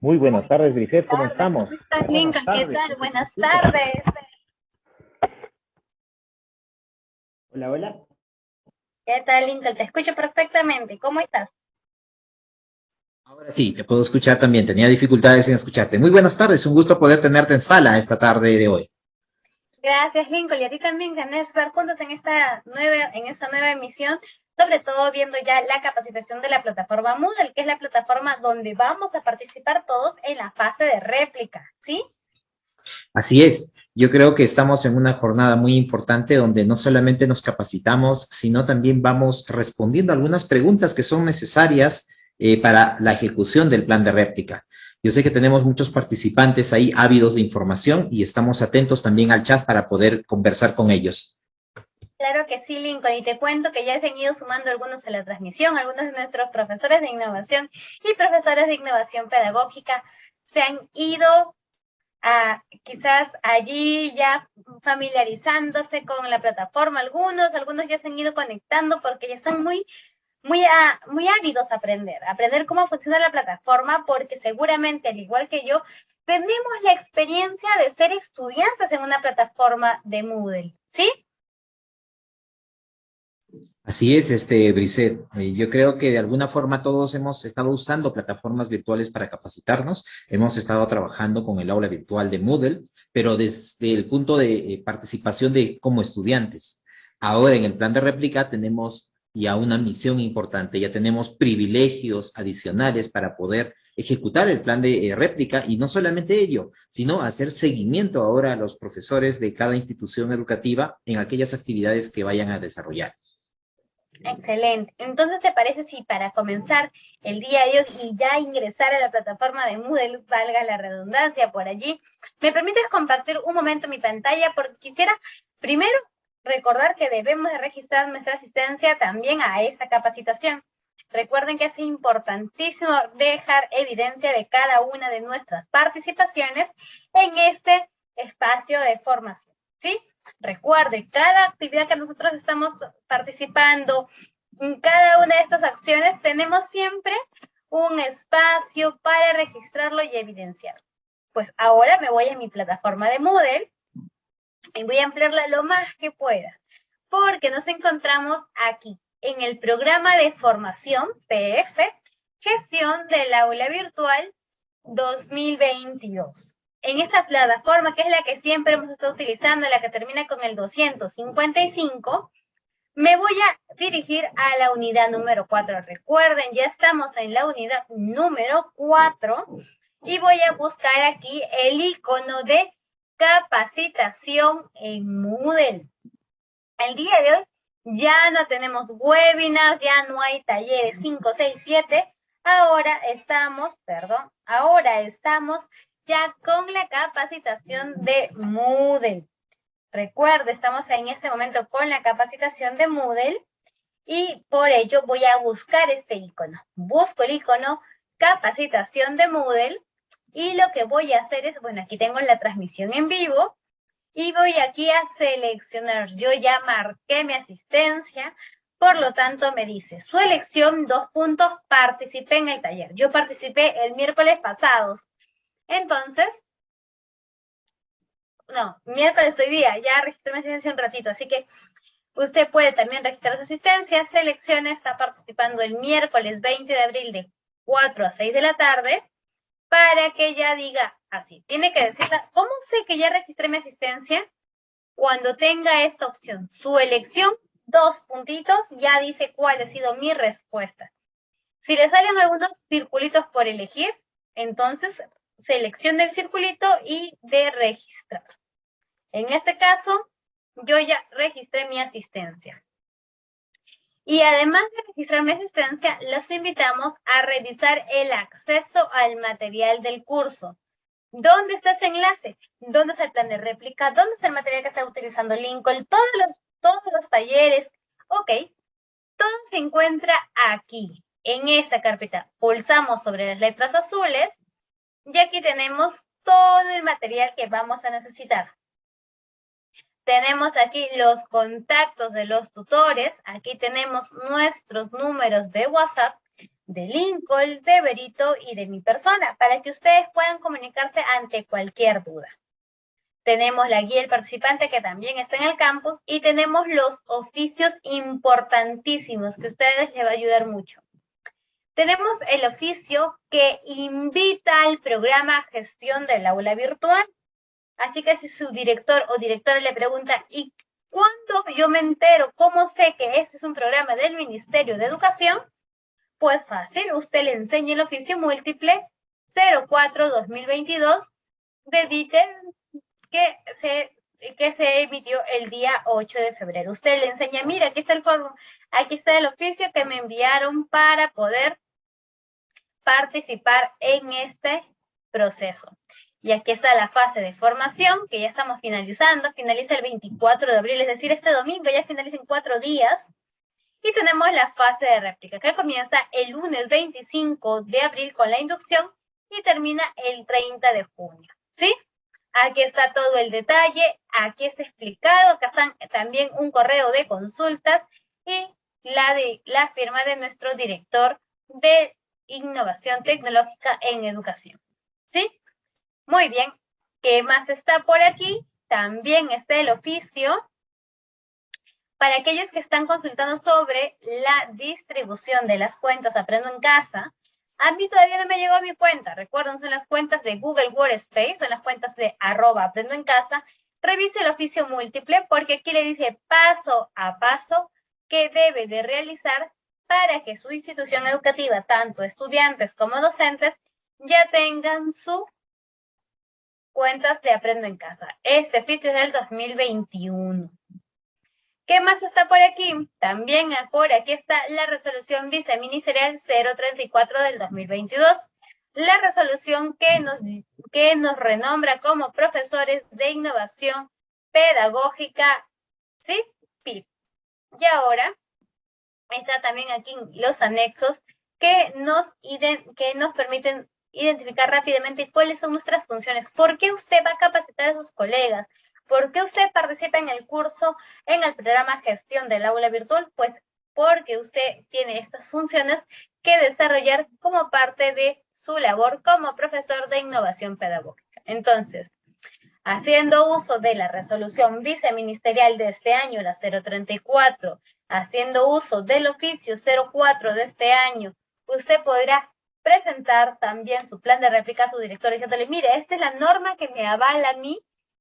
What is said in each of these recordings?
Muy buenas tardes, Grisel, ¿cómo estamos? ¿Cómo estás, Lincoln? ¿Qué tal? Buenas tardes. Hola, hola. ¿Qué tal, Lincoln? Te escucho perfectamente. ¿Cómo estás? Ahora sí, te puedo escuchar también. Tenía dificultades en escucharte. Muy buenas tardes, un gusto poder tenerte en sala esta tarde de hoy. Gracias, Lincoln. Y a ti también, gané estar juntos en esta nueva, en esta nueva emisión, sobre todo viendo ya la capacitación de la plataforma Moodle, que es la plataforma donde vamos a participar todos en la fase de réplica, ¿sí? Así es. Yo creo que estamos en una jornada muy importante donde no solamente nos capacitamos, sino también vamos respondiendo algunas preguntas que son necesarias eh, para la ejecución del plan de réplica. Yo sé que tenemos muchos participantes ahí ávidos de información y estamos atentos también al chat para poder conversar con ellos. Claro que sí, Lincoln, y te cuento que ya se han ido sumando algunos a la transmisión, algunos de nuestros profesores de innovación y profesores de innovación pedagógica se han ido a quizás allí ya familiarizándose con la plataforma, algunos, algunos ya se han ido conectando porque ya están muy muy, a, muy ávidos a aprender, aprender cómo funciona la plataforma, porque seguramente, al igual que yo, tenemos la experiencia de ser estudiantes en una plataforma de Moodle, ¿sí? Así es, este Briset. Eh, yo creo que de alguna forma todos hemos estado usando plataformas virtuales para capacitarnos. Hemos estado trabajando con el aula virtual de Moodle, pero desde el punto de eh, participación de como estudiantes. Ahora en el plan de réplica tenemos ya una misión importante, ya tenemos privilegios adicionales para poder ejecutar el plan de eh, réplica y no solamente ello, sino hacer seguimiento ahora a los profesores de cada institución educativa en aquellas actividades que vayan a desarrollar. Excelente. Entonces, ¿te parece si para comenzar el día de hoy y ya ingresar a la plataforma de Moodle, valga la redundancia por allí, me permites compartir un momento mi pantalla porque quisiera primero recordar que debemos de registrar nuestra asistencia también a esta capacitación. Recuerden que es importantísimo dejar evidencia de cada una de nuestras participaciones en este espacio de formación, ¿sí? Recuerde, cada actividad que nosotros estamos participando, en cada una de estas acciones tenemos siempre un espacio para registrarlo y evidenciar. Pues ahora me voy a mi plataforma de Moodle y voy a ampliarla lo más que pueda, porque nos encontramos aquí en el programa de formación PF, gestión del aula virtual 2022. En esta plataforma, que es la que siempre hemos estado utilizando, la que termina con el 255, me voy a dirigir a la unidad número 4. Recuerden, ya estamos en la unidad número 4 y voy a buscar aquí el icono de capacitación en Moodle. El día de hoy ya no tenemos webinars, ya no hay talleres 5, 6, 7. Ahora estamos, perdón, ahora estamos ya con la capacitación de Moodle. Recuerde, estamos en este momento con la capacitación de Moodle y por ello voy a buscar este icono. Busco el icono capacitación de Moodle y lo que voy a hacer es, bueno, aquí tengo la transmisión en vivo y voy aquí a seleccionar. Yo ya marqué mi asistencia, por lo tanto me dice, su elección, dos puntos, participé en el taller. Yo participé el miércoles pasado. Entonces, no, miércoles hoy día, ya registré mi asistencia un ratito, así que usted puede también registrar su asistencia, seleccione, está participando el miércoles 20 de abril de 4 a 6 de la tarde, para que ella diga así. Tiene que decirla, ¿cómo sé que ya registré mi asistencia? Cuando tenga esta opción, su elección, dos puntitos, ya dice cuál ha sido mi respuesta. Si le salen algunos circulitos por elegir, entonces seleccione el circulito y de registrar. En este caso, yo ya registré mi asistencia. Y además de registrar mi asistencia, los invitamos a revisar el acceso al material del curso. ¿Dónde está ese enlace? ¿Dónde está el plan de réplica? ¿Dónde está el material que está utilizando Lincoln? Todos los, todos los talleres. Ok, todo se encuentra aquí, en esta carpeta. Pulsamos sobre las letras azules y aquí tenemos todo el material que vamos a necesitar. Tenemos aquí los contactos de los tutores, aquí tenemos nuestros números de WhatsApp, de Lincoln, de Berito y de mi persona, para que ustedes puedan comunicarse ante cualquier duda. Tenemos la guía del participante que también está en el campus y tenemos los oficios importantísimos que ustedes les va a ayudar mucho. Tenemos el oficio que invita al programa Gestión del Aula Virtual. Así que si su director o directora le pregunta, ¿y cuándo yo me entero? ¿Cómo sé que este es un programa del Ministerio de Educación? Pues fácil, usted le enseña el oficio múltiple 04-2022 de que se que se emitió el día 8 de febrero. Usted le enseña, mira, aquí está el aquí está el oficio que me enviaron para poder participar en este proceso. Y aquí está la fase de formación, que ya estamos finalizando, finaliza el 24 de abril, es decir, este domingo ya finaliza en cuatro días. Y tenemos la fase de réplica, que comienza el lunes 25 de abril con la inducción y termina el 30 de junio. ¿Sí? Aquí está todo el detalle, aquí está explicado, acá están también un correo de consultas y la de la firma de nuestro director de innovación tecnológica en educación. ¿Sí? Muy bien. ¿Qué más está por aquí? También está el oficio para aquellos que están consultando sobre la distribución de las cuentas Aprendo en Casa. A mí todavía no me llegó a mi cuenta. Recuerden, son las cuentas de Google Workspace, son las cuentas de arroba Aprendo en Casa. Revise el oficio múltiple porque aquí le dice paso a paso que debe de realizar para que su institución educativa, tanto estudiantes como docentes, ya tengan sus cuentas de Aprendo en Casa. Este sitio es del 2021. ¿Qué más está por aquí? También por aquí está la resolución viceministerial 034 del 2022. La resolución que nos, que nos renombra como profesores de innovación pedagógica, ¿sí? Y ahora está también aquí los anexos que nos, que nos permiten identificar rápidamente cuáles son nuestras funciones. ¿Por qué usted va a capacitar a sus colegas? ¿Por qué usted participa en el curso, en el programa Gestión del Aula Virtual? Pues porque usted tiene estas funciones que desarrollar como parte de su labor como profesor de innovación pedagógica. Entonces, haciendo uso de la resolución viceministerial de este año, la 034, haciendo uso del oficio 04 de este año, usted podrá presentar también su plan de réplica a su director diciéndole, mire, esta es la norma que me avala a mí,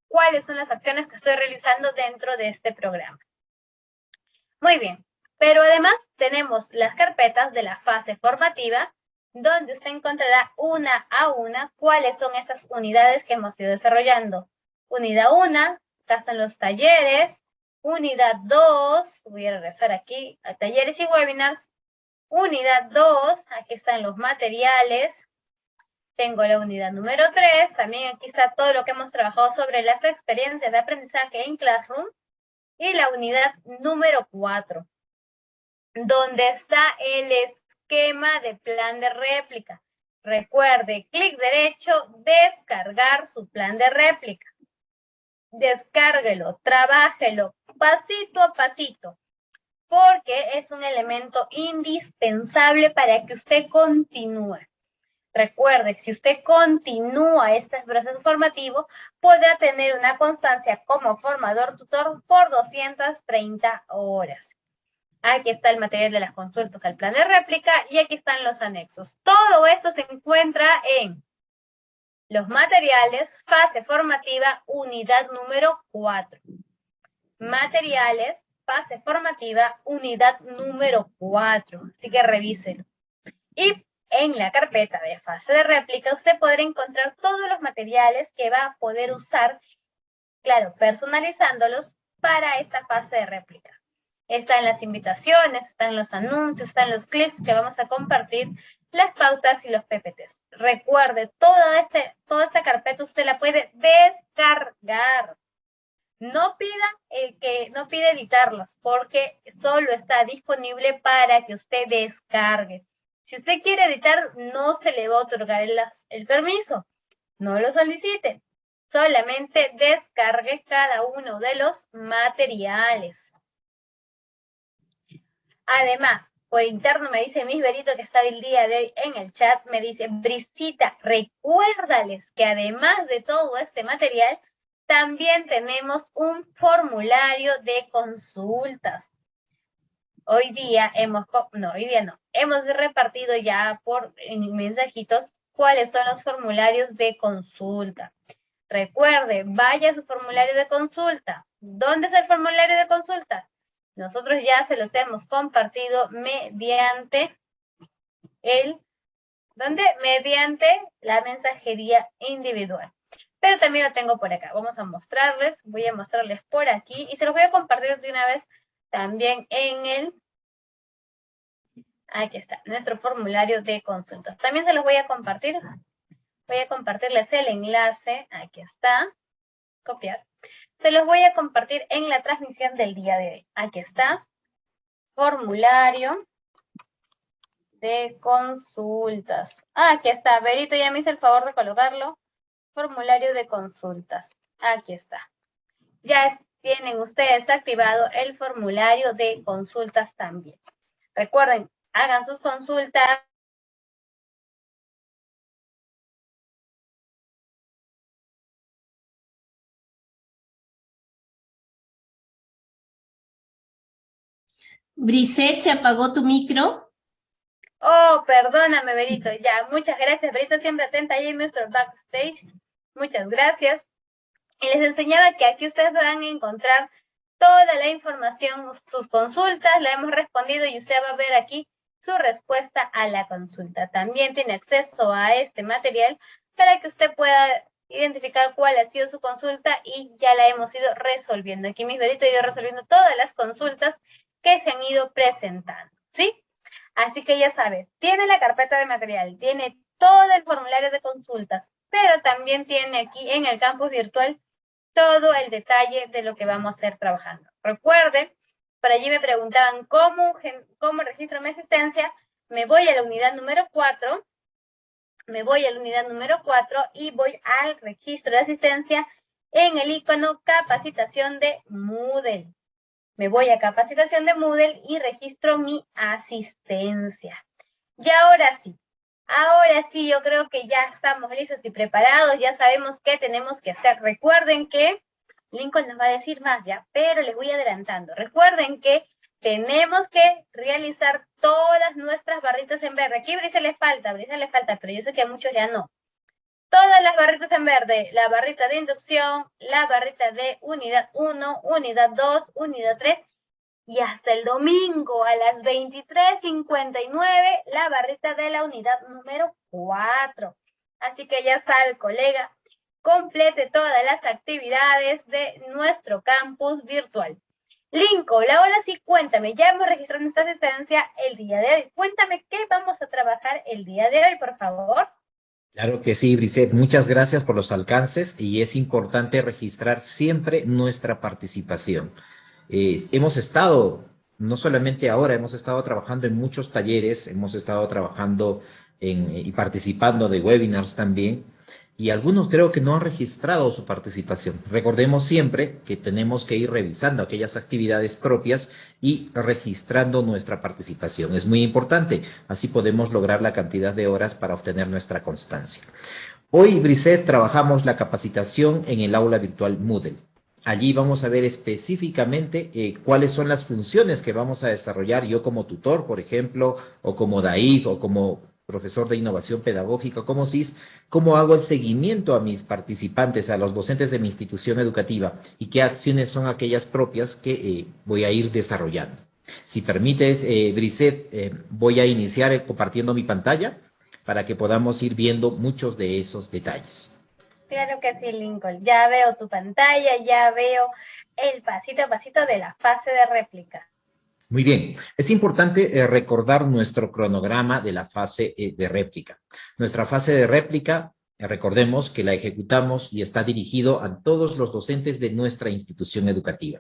cuáles son las acciones que estoy realizando dentro de este programa. Muy bien, pero además tenemos las carpetas de la fase formativa, donde usted encontrará una a una cuáles son esas unidades que hemos ido desarrollando. Unidad 1, acá están los talleres, Unidad 2, voy a regresar aquí a talleres y webinars. Unidad 2, aquí están los materiales. Tengo la unidad número 3, también aquí está todo lo que hemos trabajado sobre las experiencias de aprendizaje en Classroom. Y la unidad número 4, donde está el esquema de plan de réplica. Recuerde, clic derecho, descargar su plan de réplica. Descárguelo, trabájelo, pasito a pasito, porque es un elemento indispensable para que usted continúe. Recuerde, si usted continúa este proceso formativo, podrá tener una constancia como formador tutor por 230 horas. Aquí está el material de las consultas al plan de réplica y aquí están los anexos. Todo esto se encuentra en los materiales, fase formativa, unidad número 4 materiales, fase formativa, unidad número 4. Así que revíselo. Y en la carpeta de fase de réplica usted podrá encontrar todos los materiales que va a poder usar, claro, personalizándolos para esta fase de réplica. Están las invitaciones, están los anuncios, están los clips que vamos a compartir, las pautas y los PPTs. Recuerde, toda, este, esta carpeta usted la puede descargar. No pida que no pide editarlos porque solo está disponible para que usted descargue. Si usted quiere editar, no se le va a otorgar el permiso. No lo solicite. Solamente descargue cada uno de los materiales. Además, por interno me dice Miss Berito que está el día de hoy en el chat, me dice, Brisita, recuérdales que además de todo este material, también tenemos un formulario de consultas. Hoy día hemos, no, hoy día no, hemos repartido ya por mensajitos cuáles son los formularios de consulta. Recuerde, vaya a su formulario de consulta. ¿Dónde es el formulario de consulta? Nosotros ya se los hemos compartido mediante el, ¿dónde? Mediante la mensajería individual. Pero también lo tengo por acá. Vamos a mostrarles, voy a mostrarles por aquí y se los voy a compartir de una vez también en el, aquí está, nuestro formulario de consultas. También se los voy a compartir, voy a compartirles el enlace, aquí está, copiar. Se los voy a compartir en la transmisión del día de hoy. Aquí está, formulario de consultas. Ah, aquí está, Berito ya me hizo el favor de colocarlo formulario de consultas. Aquí está. Ya tienen ustedes activado el formulario de consultas también. Recuerden, hagan sus consultas. Briset, ¿se apagó tu micro? Oh, perdóname, Berito. Ya, muchas gracias, Berito. Siempre atenta ahí en nuestro backstage. Muchas gracias. Y les enseñaba que aquí ustedes van a encontrar toda la información, sus consultas, la hemos respondido y usted va a ver aquí su respuesta a la consulta. También tiene acceso a este material para que usted pueda identificar cuál ha sido su consulta y ya la hemos ido resolviendo. Aquí mis deditos he ido resolviendo todas las consultas que se han ido presentando, ¿sí? Así que ya sabes, tiene la carpeta de material, tiene todo el formulario de consultas, pero también tiene aquí en el campus virtual todo el detalle de lo que vamos a estar trabajando. Recuerden, por allí me preguntaban cómo, cómo registro mi asistencia, me voy a la unidad número 4, me voy a la unidad número 4 y voy al registro de asistencia en el icono capacitación de Moodle. Me voy a capacitación de Moodle y registro mi asistencia. Y ahora sí, Ahora sí, yo creo que ya estamos listos y preparados, ya sabemos qué tenemos que hacer. Recuerden que, Lincoln nos va a decir más ya, pero les voy adelantando. Recuerden que tenemos que realizar todas nuestras barritas en verde. Aquí Brisa le falta, Brisa le falta, pero yo sé que a muchos ya no. Todas las barritas en verde, la barrita de inducción, la barrita de unidad 1, unidad 2, unidad 3 y hasta el domingo a las 23.59 la barrita de la unidad número 4. Así que ya sabe, colega, complete todas las actividades de nuestro campus virtual. Lincoln, ahora sí cuéntame, ya hemos registrado nuestra asistencia el día de hoy. Cuéntame qué vamos a trabajar el día de hoy, por favor. Claro que sí, Brisette. Muchas gracias por los alcances y es importante registrar siempre nuestra participación. Eh, hemos estado, no solamente ahora, hemos estado trabajando en muchos talleres, hemos estado trabajando en, y participando de webinars también, y algunos creo que no han registrado su participación. Recordemos siempre que tenemos que ir revisando aquellas actividades propias y registrando nuestra participación. Es muy importante, así podemos lograr la cantidad de horas para obtener nuestra constancia. Hoy, Briset, trabajamos la capacitación en el aula virtual Moodle. Allí vamos a ver específicamente eh, cuáles son las funciones que vamos a desarrollar yo como tutor, por ejemplo, o como DAIF, o como profesor de innovación pedagógica, como CIS, cómo hago el seguimiento a mis participantes, a los docentes de mi institución educativa y qué acciones son aquellas propias que eh, voy a ir desarrollando. Si permites, eh, eh, voy a iniciar compartiendo mi pantalla para que podamos ir viendo muchos de esos detalles. Claro que sí, Lincoln. Ya veo tu pantalla, ya veo el pasito a pasito de la fase de réplica. Muy bien. Es importante eh, recordar nuestro cronograma de la fase eh, de réplica. Nuestra fase de réplica, eh, recordemos que la ejecutamos y está dirigido a todos los docentes de nuestra institución educativa,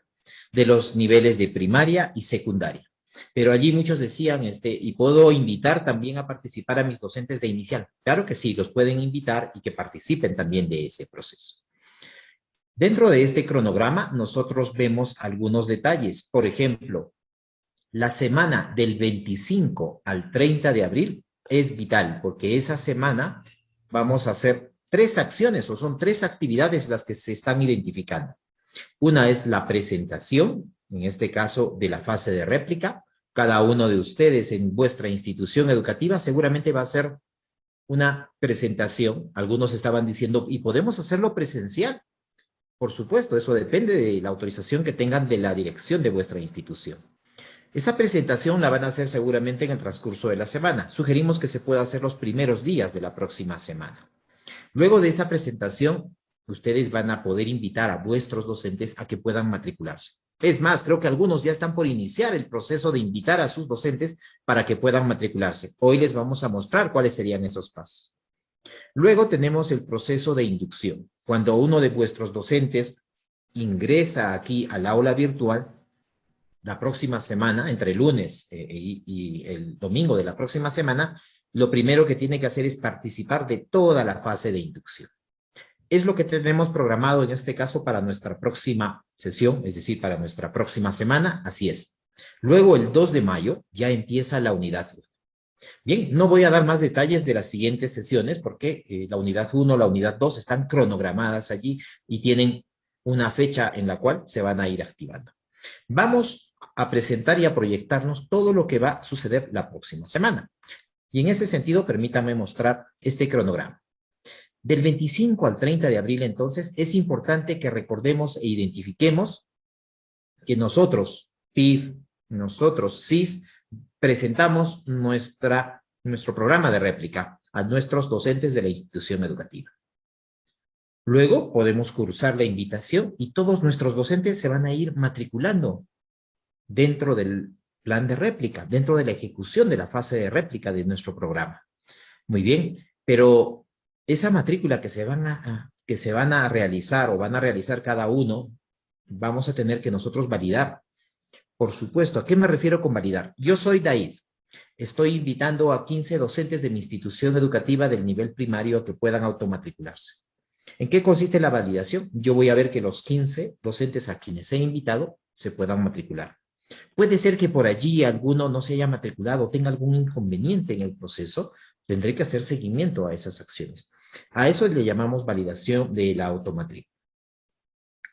de los niveles de primaria y secundaria. Pero allí muchos decían, este, y puedo invitar también a participar a mis docentes de inicial. Claro que sí, los pueden invitar y que participen también de ese proceso. Dentro de este cronograma, nosotros vemos algunos detalles. Por ejemplo, La semana del 25 al 30 de abril es vital porque esa semana vamos a hacer tres acciones o son tres actividades las que se están identificando. Una es la presentación, en este caso de la fase de réplica. Cada uno de ustedes en vuestra institución educativa seguramente va a hacer una presentación. Algunos estaban diciendo, ¿y podemos hacerlo presencial? Por supuesto, eso depende de la autorización que tengan de la dirección de vuestra institución. Esa presentación la van a hacer seguramente en el transcurso de la semana. Sugerimos que se pueda hacer los primeros días de la próxima semana. Luego de esa presentación, ustedes van a poder invitar a vuestros docentes a que puedan matricularse. Es más, creo que algunos ya están por iniciar el proceso de invitar a sus docentes para que puedan matricularse. Hoy les vamos a mostrar cuáles serían esos pasos. Luego tenemos el proceso de inducción. Cuando uno de vuestros docentes ingresa aquí al aula virtual, la próxima semana, entre el lunes eh, y el domingo de la próxima semana, lo primero que tiene que hacer es participar de toda la fase de inducción. Es lo que tenemos programado en este caso para nuestra próxima sesión, es decir, para nuestra próxima semana, así es. Luego, el 2 de mayo, ya empieza la unidad Bien, no voy a dar más detalles de las siguientes sesiones porque eh, la unidad 1, la unidad 2 están cronogramadas allí y tienen una fecha en la cual se van a ir activando. Vamos a presentar y a proyectarnos todo lo que va a suceder la próxima semana. Y en ese sentido, permítame mostrar este cronograma. Del 25 al 30 de abril, entonces, es importante que recordemos e identifiquemos que nosotros, PIF, nosotros, CIF, presentamos nuestra, nuestro programa de réplica a nuestros docentes de la institución educativa. Luego podemos cursar la invitación y todos nuestros docentes se van a ir matriculando dentro del plan de réplica, dentro de la ejecución de la fase de réplica de nuestro programa. Muy bien, pero esa matrícula que se van a, que se van a realizar o van a realizar cada uno, vamos a tener que nosotros validar. Por supuesto, ¿a qué me refiero con validar? Yo soy DAIS. Estoy invitando a 15 docentes de mi institución educativa del nivel primario a que puedan automatricularse. ¿En qué consiste la validación? Yo voy a ver que los 15 docentes a quienes he invitado se puedan matricular. Puede ser que por allí alguno no se haya matriculado o tenga algún inconveniente en el proceso, tendré que hacer seguimiento a esas acciones. A eso le llamamos validación de la automatrícula.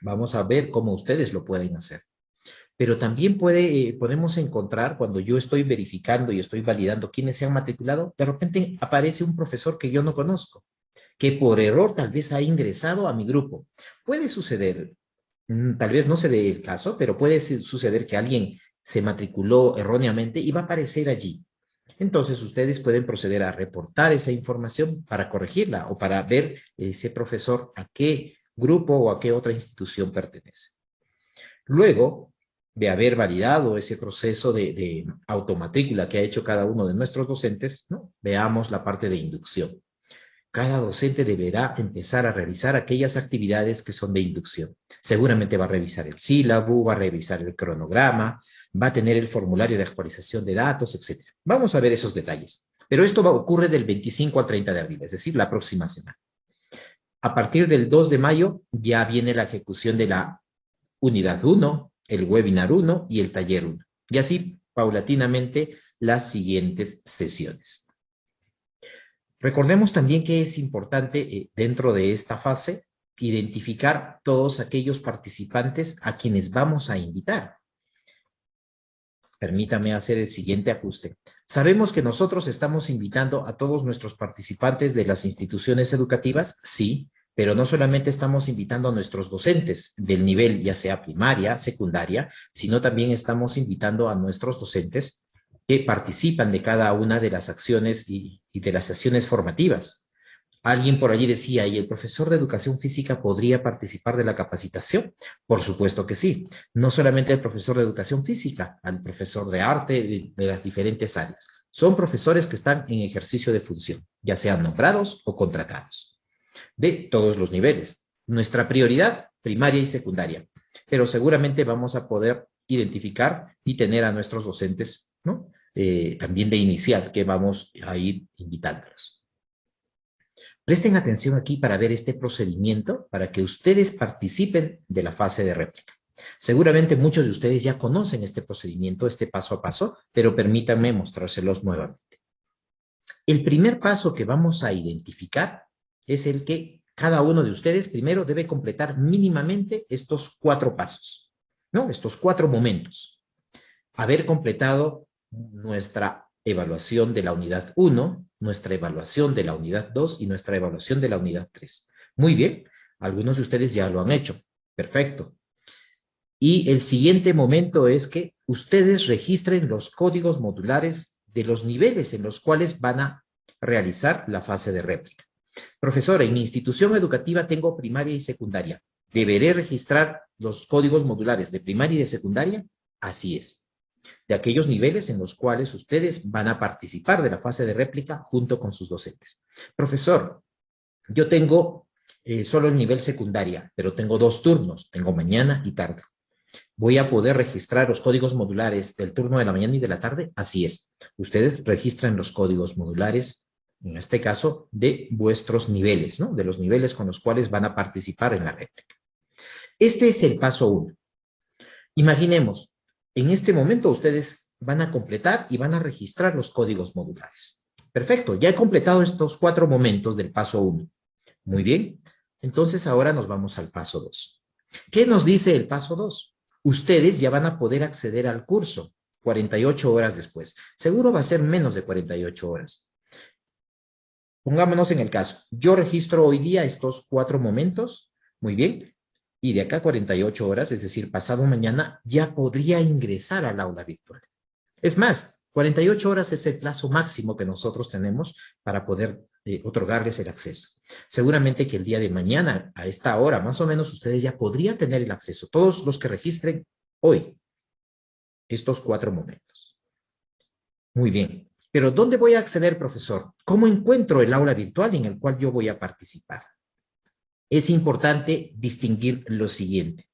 Vamos a ver cómo ustedes lo pueden hacer. Pero también puede, eh, podemos encontrar, cuando yo estoy verificando y estoy validando quiénes se han matriculado, de repente aparece un profesor que yo no conozco, que por error tal vez ha ingresado a mi grupo. Puede suceder, tal vez no se dé el caso, pero puede suceder que alguien se matriculó erróneamente y va a aparecer allí. Entonces ustedes pueden proceder a reportar esa información para corregirla o para ver ese profesor a qué grupo o a qué otra institución pertenece. Luego de haber validado ese proceso de, automatrícula que ha hecho cada uno de nuestros docentes, veamos la parte de inducción. Cada docente deberá empezar a realizar aquellas actividades que son de inducción. Seguramente va a revisar el sílabo, va a revisar el cronograma, va a tener el formulario de actualización de datos, etc. Vamos a ver esos detalles. Pero esto va, ocurre del 25 al 30 de abril, es decir, la próxima semana. A partir del 2 de mayo ya viene la ejecución de la unidad 1, el webinar 1 y el taller 1. Y así, paulatinamente, las siguientes sesiones. Recordemos también que es importante eh, dentro de esta fase identificar todos aquellos participantes a quienes vamos a invitar. Permítame hacer el siguiente ajuste. Sabemos que nosotros estamos invitando a todos nuestros participantes de las instituciones educativas, sí, pero no solamente estamos invitando a nuestros docentes del nivel ya sea primaria, secundaria, sino también estamos invitando a nuestros docentes que participan de cada una de las acciones y, y de las sesiones formativas. Alguien por allí decía, ¿y el profesor de educación física podría participar de la capacitación? Por supuesto que sí. No solamente el profesor de educación física, al profesor de arte de, las diferentes áreas. Son profesores que están en ejercicio de función, ya sean nombrados o contratados, de todos los niveles. Nuestra prioridad, primaria y secundaria. Pero seguramente vamos a poder identificar y tener a nuestros docentes, ¿no? Eh, también de inicial, que vamos a ir invitando. Presten atención aquí para ver este procedimiento para que ustedes participen de la fase de réplica. Seguramente muchos de ustedes ya conocen este procedimiento, este paso a paso, pero permítanme mostrárselos nuevamente. El primer paso que vamos a identificar es el que cada uno de ustedes primero debe completar mínimamente estos cuatro pasos, ¿no? Estos cuatro momentos. Haber completado nuestra evaluación de la unidad 1, nuestra evaluación de la unidad 2 y nuestra evaluación de la unidad 3. Muy bien, algunos de ustedes ya lo han hecho. Perfecto. Y el siguiente momento es que ustedes registren los códigos modulares de los niveles en los cuales van a realizar la fase de réplica. Profesor, en mi institución educativa tengo primaria y secundaria. ¿Deberé registrar los códigos modulares de primaria y de secundaria? Así es. De aquellos niveles en los cuales ustedes van a participar de la fase de réplica junto con sus docentes. Profesor, yo tengo eh, solo el nivel secundaria, pero tengo dos turnos, tengo mañana y tarde. ¿Voy a poder registrar los códigos modulares del turno de la mañana y de la tarde? Así es. Ustedes registran los códigos modulares, en este caso, de vuestros niveles, ¿no? De los niveles con los cuales van a participar en la réplica. Este es el paso uno. Imaginemos, en este momento ustedes van a completar y van a registrar los códigos modulares. Perfecto, ya he completado estos cuatro momentos del paso uno. Muy bien, entonces ahora nos vamos al paso dos. ¿Qué nos dice el paso dos? ustedes ya van a poder acceder al curso 48 horas después. Seguro va a ser menos de 48 horas. Pongámonos en el caso. Yo registro hoy día estos cuatro momentos, muy bien, y de acá 48 horas, es decir, pasado mañana, ya podría ingresar al aula virtual. Es más, 48 horas es el plazo máximo que nosotros tenemos para poder eh, otorgarles el acceso. Seguramente que el día de mañana, a esta hora, más o menos, ustedes ya podrían tener el acceso. Todos los que registren hoy estos cuatro momentos. Muy bien. Pero ¿dónde voy a acceder, profesor? ¿Cómo encuentro el aula virtual en el cual yo voy a participar? Es importante distinguir lo siguiente.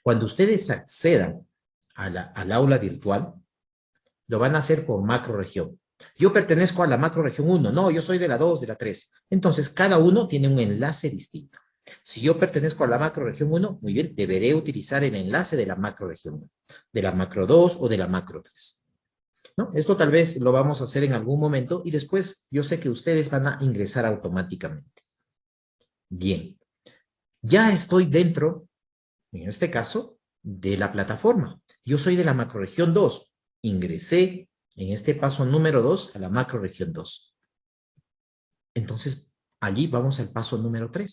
Cuando ustedes accedan al aula virtual, lo van a hacer por macro región. Yo pertenezco a la macro región 1, no, yo soy de la 2, de la 3. Entonces, cada uno tiene un enlace distinto. Si yo pertenezco a la macro región 1, muy bien, deberé utilizar el enlace de la macro región 1, de la macro 2 o de la macro 3. ¿No? Esto tal vez lo vamos a hacer en algún momento y después yo sé que ustedes van a ingresar automáticamente. Bien. Ya estoy dentro, en este caso, de la plataforma. Yo soy de la macroregión 2. Ingresé en este paso número 2 a la macroregión 2. Entonces, allí vamos al paso número 3.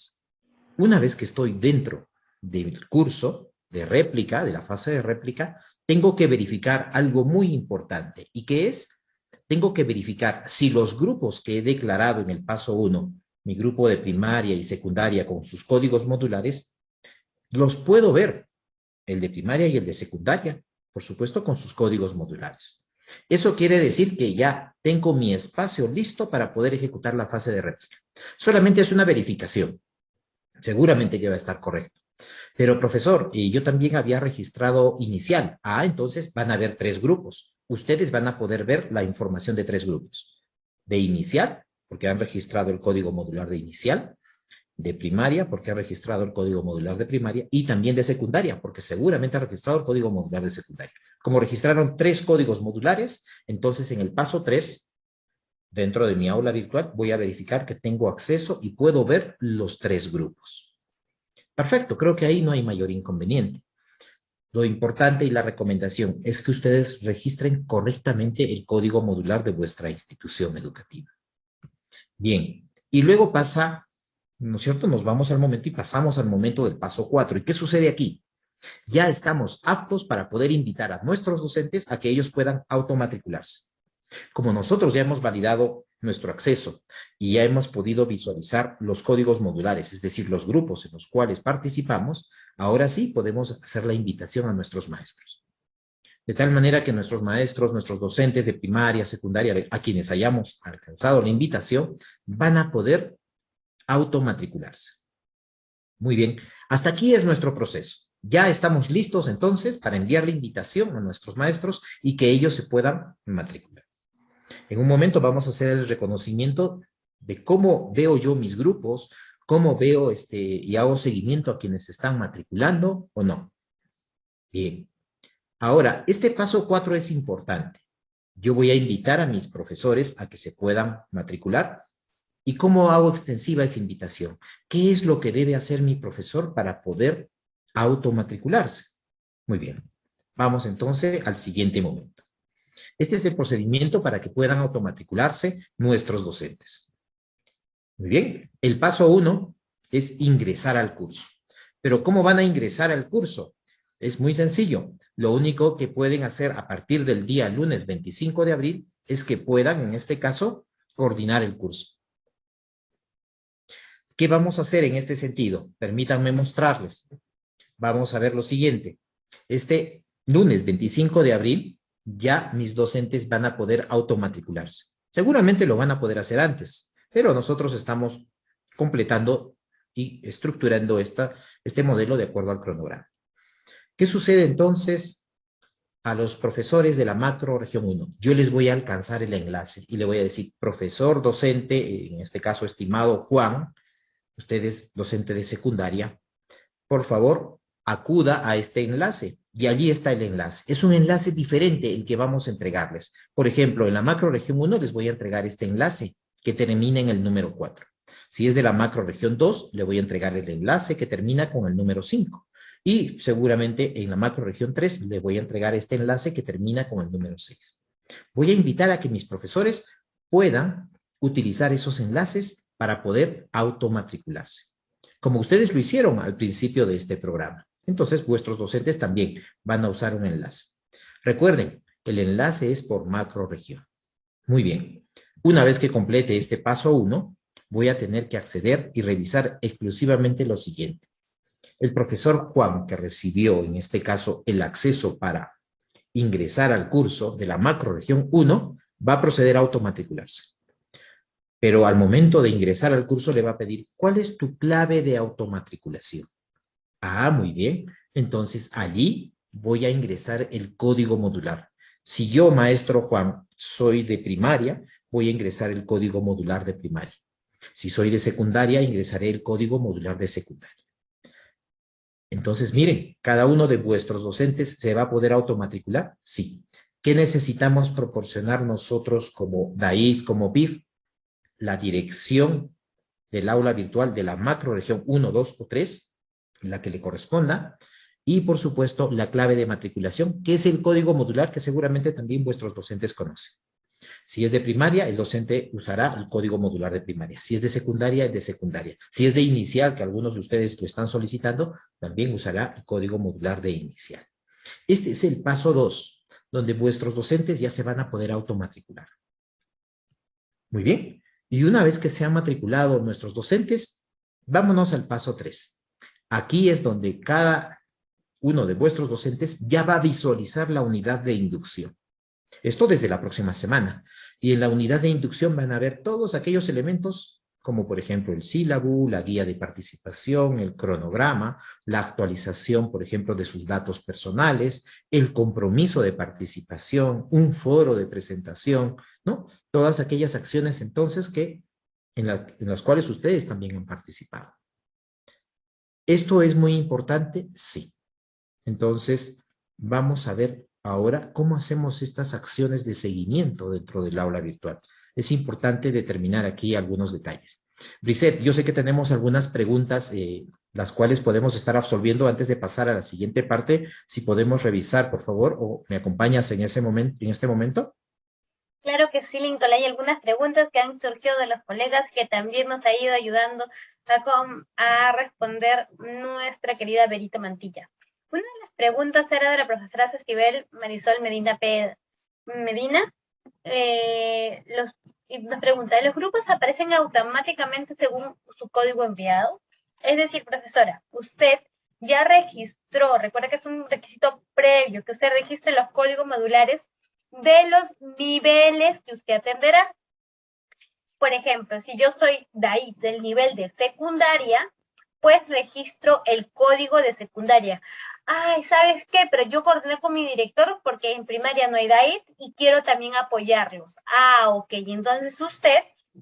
Una vez que estoy dentro del curso de réplica, de la fase de réplica, tengo que verificar algo muy importante. ¿Y qué es? Tengo que verificar si los grupos que he declarado en el paso 1, mi grupo de primaria y secundaria con sus códigos modulares, los puedo ver, el de primaria y el de secundaria, por supuesto con sus códigos modulares. Eso quiere decir que ya tengo mi espacio listo para poder ejecutar la fase de réplica. Solamente es una verificación. Seguramente ya va a estar correcto. Pero profesor, y yo también había registrado inicial. Ah, entonces van a haber tres grupos. Ustedes van a poder ver la información de tres grupos. De inicial, porque han registrado el código modular de inicial de primaria, porque ha registrado el código modular de primaria, y también de secundaria, porque seguramente ha registrado el código modular de secundaria. Como registraron tres códigos modulares, entonces en el paso 3, dentro de mi aula virtual, voy a verificar que tengo acceso y puedo ver los tres grupos. Perfecto, creo que ahí no hay mayor inconveniente. Lo importante y la recomendación es que ustedes registren correctamente el código modular de vuestra institución educativa. Bien, y luego pasa ¿no es cierto? Nos vamos al momento y pasamos al momento del paso 4. ¿Y qué sucede aquí? Ya estamos aptos para poder invitar a nuestros docentes a que ellos puedan automatricularse. Como nosotros ya hemos validado nuestro acceso y ya hemos podido visualizar los códigos modulares, es decir, los grupos en los cuales participamos, ahora sí podemos hacer la invitación a nuestros maestros. De tal manera que nuestros maestros, nuestros docentes de primaria, secundaria, a quienes hayamos alcanzado la invitación, van a poder automatricularse. Muy bien, hasta aquí es nuestro proceso. Ya estamos listos entonces para enviar la invitación a nuestros maestros y que ellos se puedan matricular. En un momento vamos a hacer el reconocimiento de cómo veo yo mis grupos, cómo veo este, y hago seguimiento a quienes están matriculando o no. Bien. Ahora, este paso cuatro es importante. Yo voy a invitar a mis profesores a que se puedan matricular. ¿Y cómo hago extensiva esa invitación? ¿Qué es lo que debe hacer mi profesor para poder automatricularse? Muy bien. Vamos entonces al siguiente momento. Este es el procedimiento para que puedan automatricularse nuestros docentes. Muy bien. El paso uno es ingresar al curso. Pero ¿cómo van a ingresar al curso? Es muy sencillo. Lo único que pueden hacer a partir del día lunes 25 de abril es que puedan, en este caso, coordinar el curso. ¿Qué vamos a hacer en este sentido? Permítanme mostrarles. Vamos a ver lo siguiente. Este lunes 25 de abril ya mis docentes van a poder automatricularse. Seguramente lo van a poder hacer antes, pero nosotros estamos completando y estructurando esta, este modelo de acuerdo al cronograma. ¿Qué sucede entonces a los profesores de la macro región 1? Yo les voy a alcanzar el enlace y le voy a decir, profesor docente, en este caso estimado Juan, ustedes docente de secundaria, por favor, acuda a este enlace. Y allí está el enlace. Es un enlace diferente el que vamos a entregarles. Por ejemplo, en la macro región 1 les voy a entregar este enlace que termina en el número 4. Si es de la macro región 2, le voy a entregar el enlace que termina con el número 5. Y seguramente en la macro región 3 le voy a entregar este enlace que termina con el número 6. Voy a invitar a que mis profesores puedan utilizar esos enlaces para poder automatricularse, como ustedes lo hicieron al principio de este programa. Entonces, vuestros docentes también van a usar un enlace. Recuerden, el enlace es por macro región. Muy bien. Una vez que complete este paso 1, voy a tener que acceder y revisar exclusivamente lo siguiente. El profesor Juan, que recibió en este caso el acceso para ingresar al curso de la macroregión 1, va a proceder a automatricularse. Pero al momento de ingresar al curso le va a pedir, ¿cuál es tu clave de automatriculación? Ah, muy bien. Entonces allí voy a ingresar el código modular. Si yo, maestro Juan, soy de primaria, voy a ingresar el código modular de primaria. Si soy de secundaria, ingresaré el código modular de secundaria. Entonces, miren, cada uno de vuestros docentes se va a poder automatricular. Sí. ¿Qué necesitamos proporcionar nosotros como DAIF, como BIF? La dirección del aula virtual de la macro región 1, 2 o 3, la que le corresponda, y por supuesto la clave de matriculación, que es el código modular que seguramente también vuestros docentes conocen. Si es de primaria, el docente usará el código modular de primaria. Si es de secundaria, es de secundaria. Si es de inicial, que algunos de ustedes lo están solicitando, también usará el código modular de inicial. Este es el paso 2, donde vuestros docentes ya se van a poder automatricular. Muy bien. Y una vez que se han matriculado nuestros docentes, vámonos al paso 3. Aquí es donde cada uno de vuestros docentes ya va a visualizar la unidad de inducción. Esto desde la próxima semana. Y en la unidad de inducción van a ver todos aquellos elementos, como por ejemplo el sílabo, la guía de participación, el cronograma, la actualización, por ejemplo, de sus datos personales, el compromiso de participación, un foro de presentación, ¿no? Todas aquellas acciones entonces que en, en las cuales ustedes también han participado. ¿Esto es muy importante? Sí. Entonces, vamos a ver Ahora, ¿cómo hacemos estas acciones de seguimiento dentro del aula virtual? Es importante determinar aquí algunos detalles. Brisette, yo sé que tenemos algunas preguntas, eh, las cuales podemos estar absolviendo antes de pasar a la siguiente parte. Si podemos revisar, por favor, o me acompañas en, ese en este momento. Claro que sí, Lincoln. Hay algunas preguntas que han surgido de los colegas que también nos ha ido ayudando a, a responder nuestra querida Berito Mantilla. Una de las preguntas era de la profesora Cestibel Marisol Medina P. Medina. Eh, nos pregunta, ¿los grupos aparecen automáticamente según su código enviado? Es decir, profesora, usted ya registró, recuerda que es un requisito previo, que usted registre los códigos modulares de los niveles que usted atenderá. Por ejemplo, si yo soy de ahí, del nivel de secundaria, pues registro el código de secundaria ay, ¿sabes qué? Pero yo coordiné con mi director porque en primaria no hay DAIT y quiero también apoyarlos. Ah, ok, entonces usted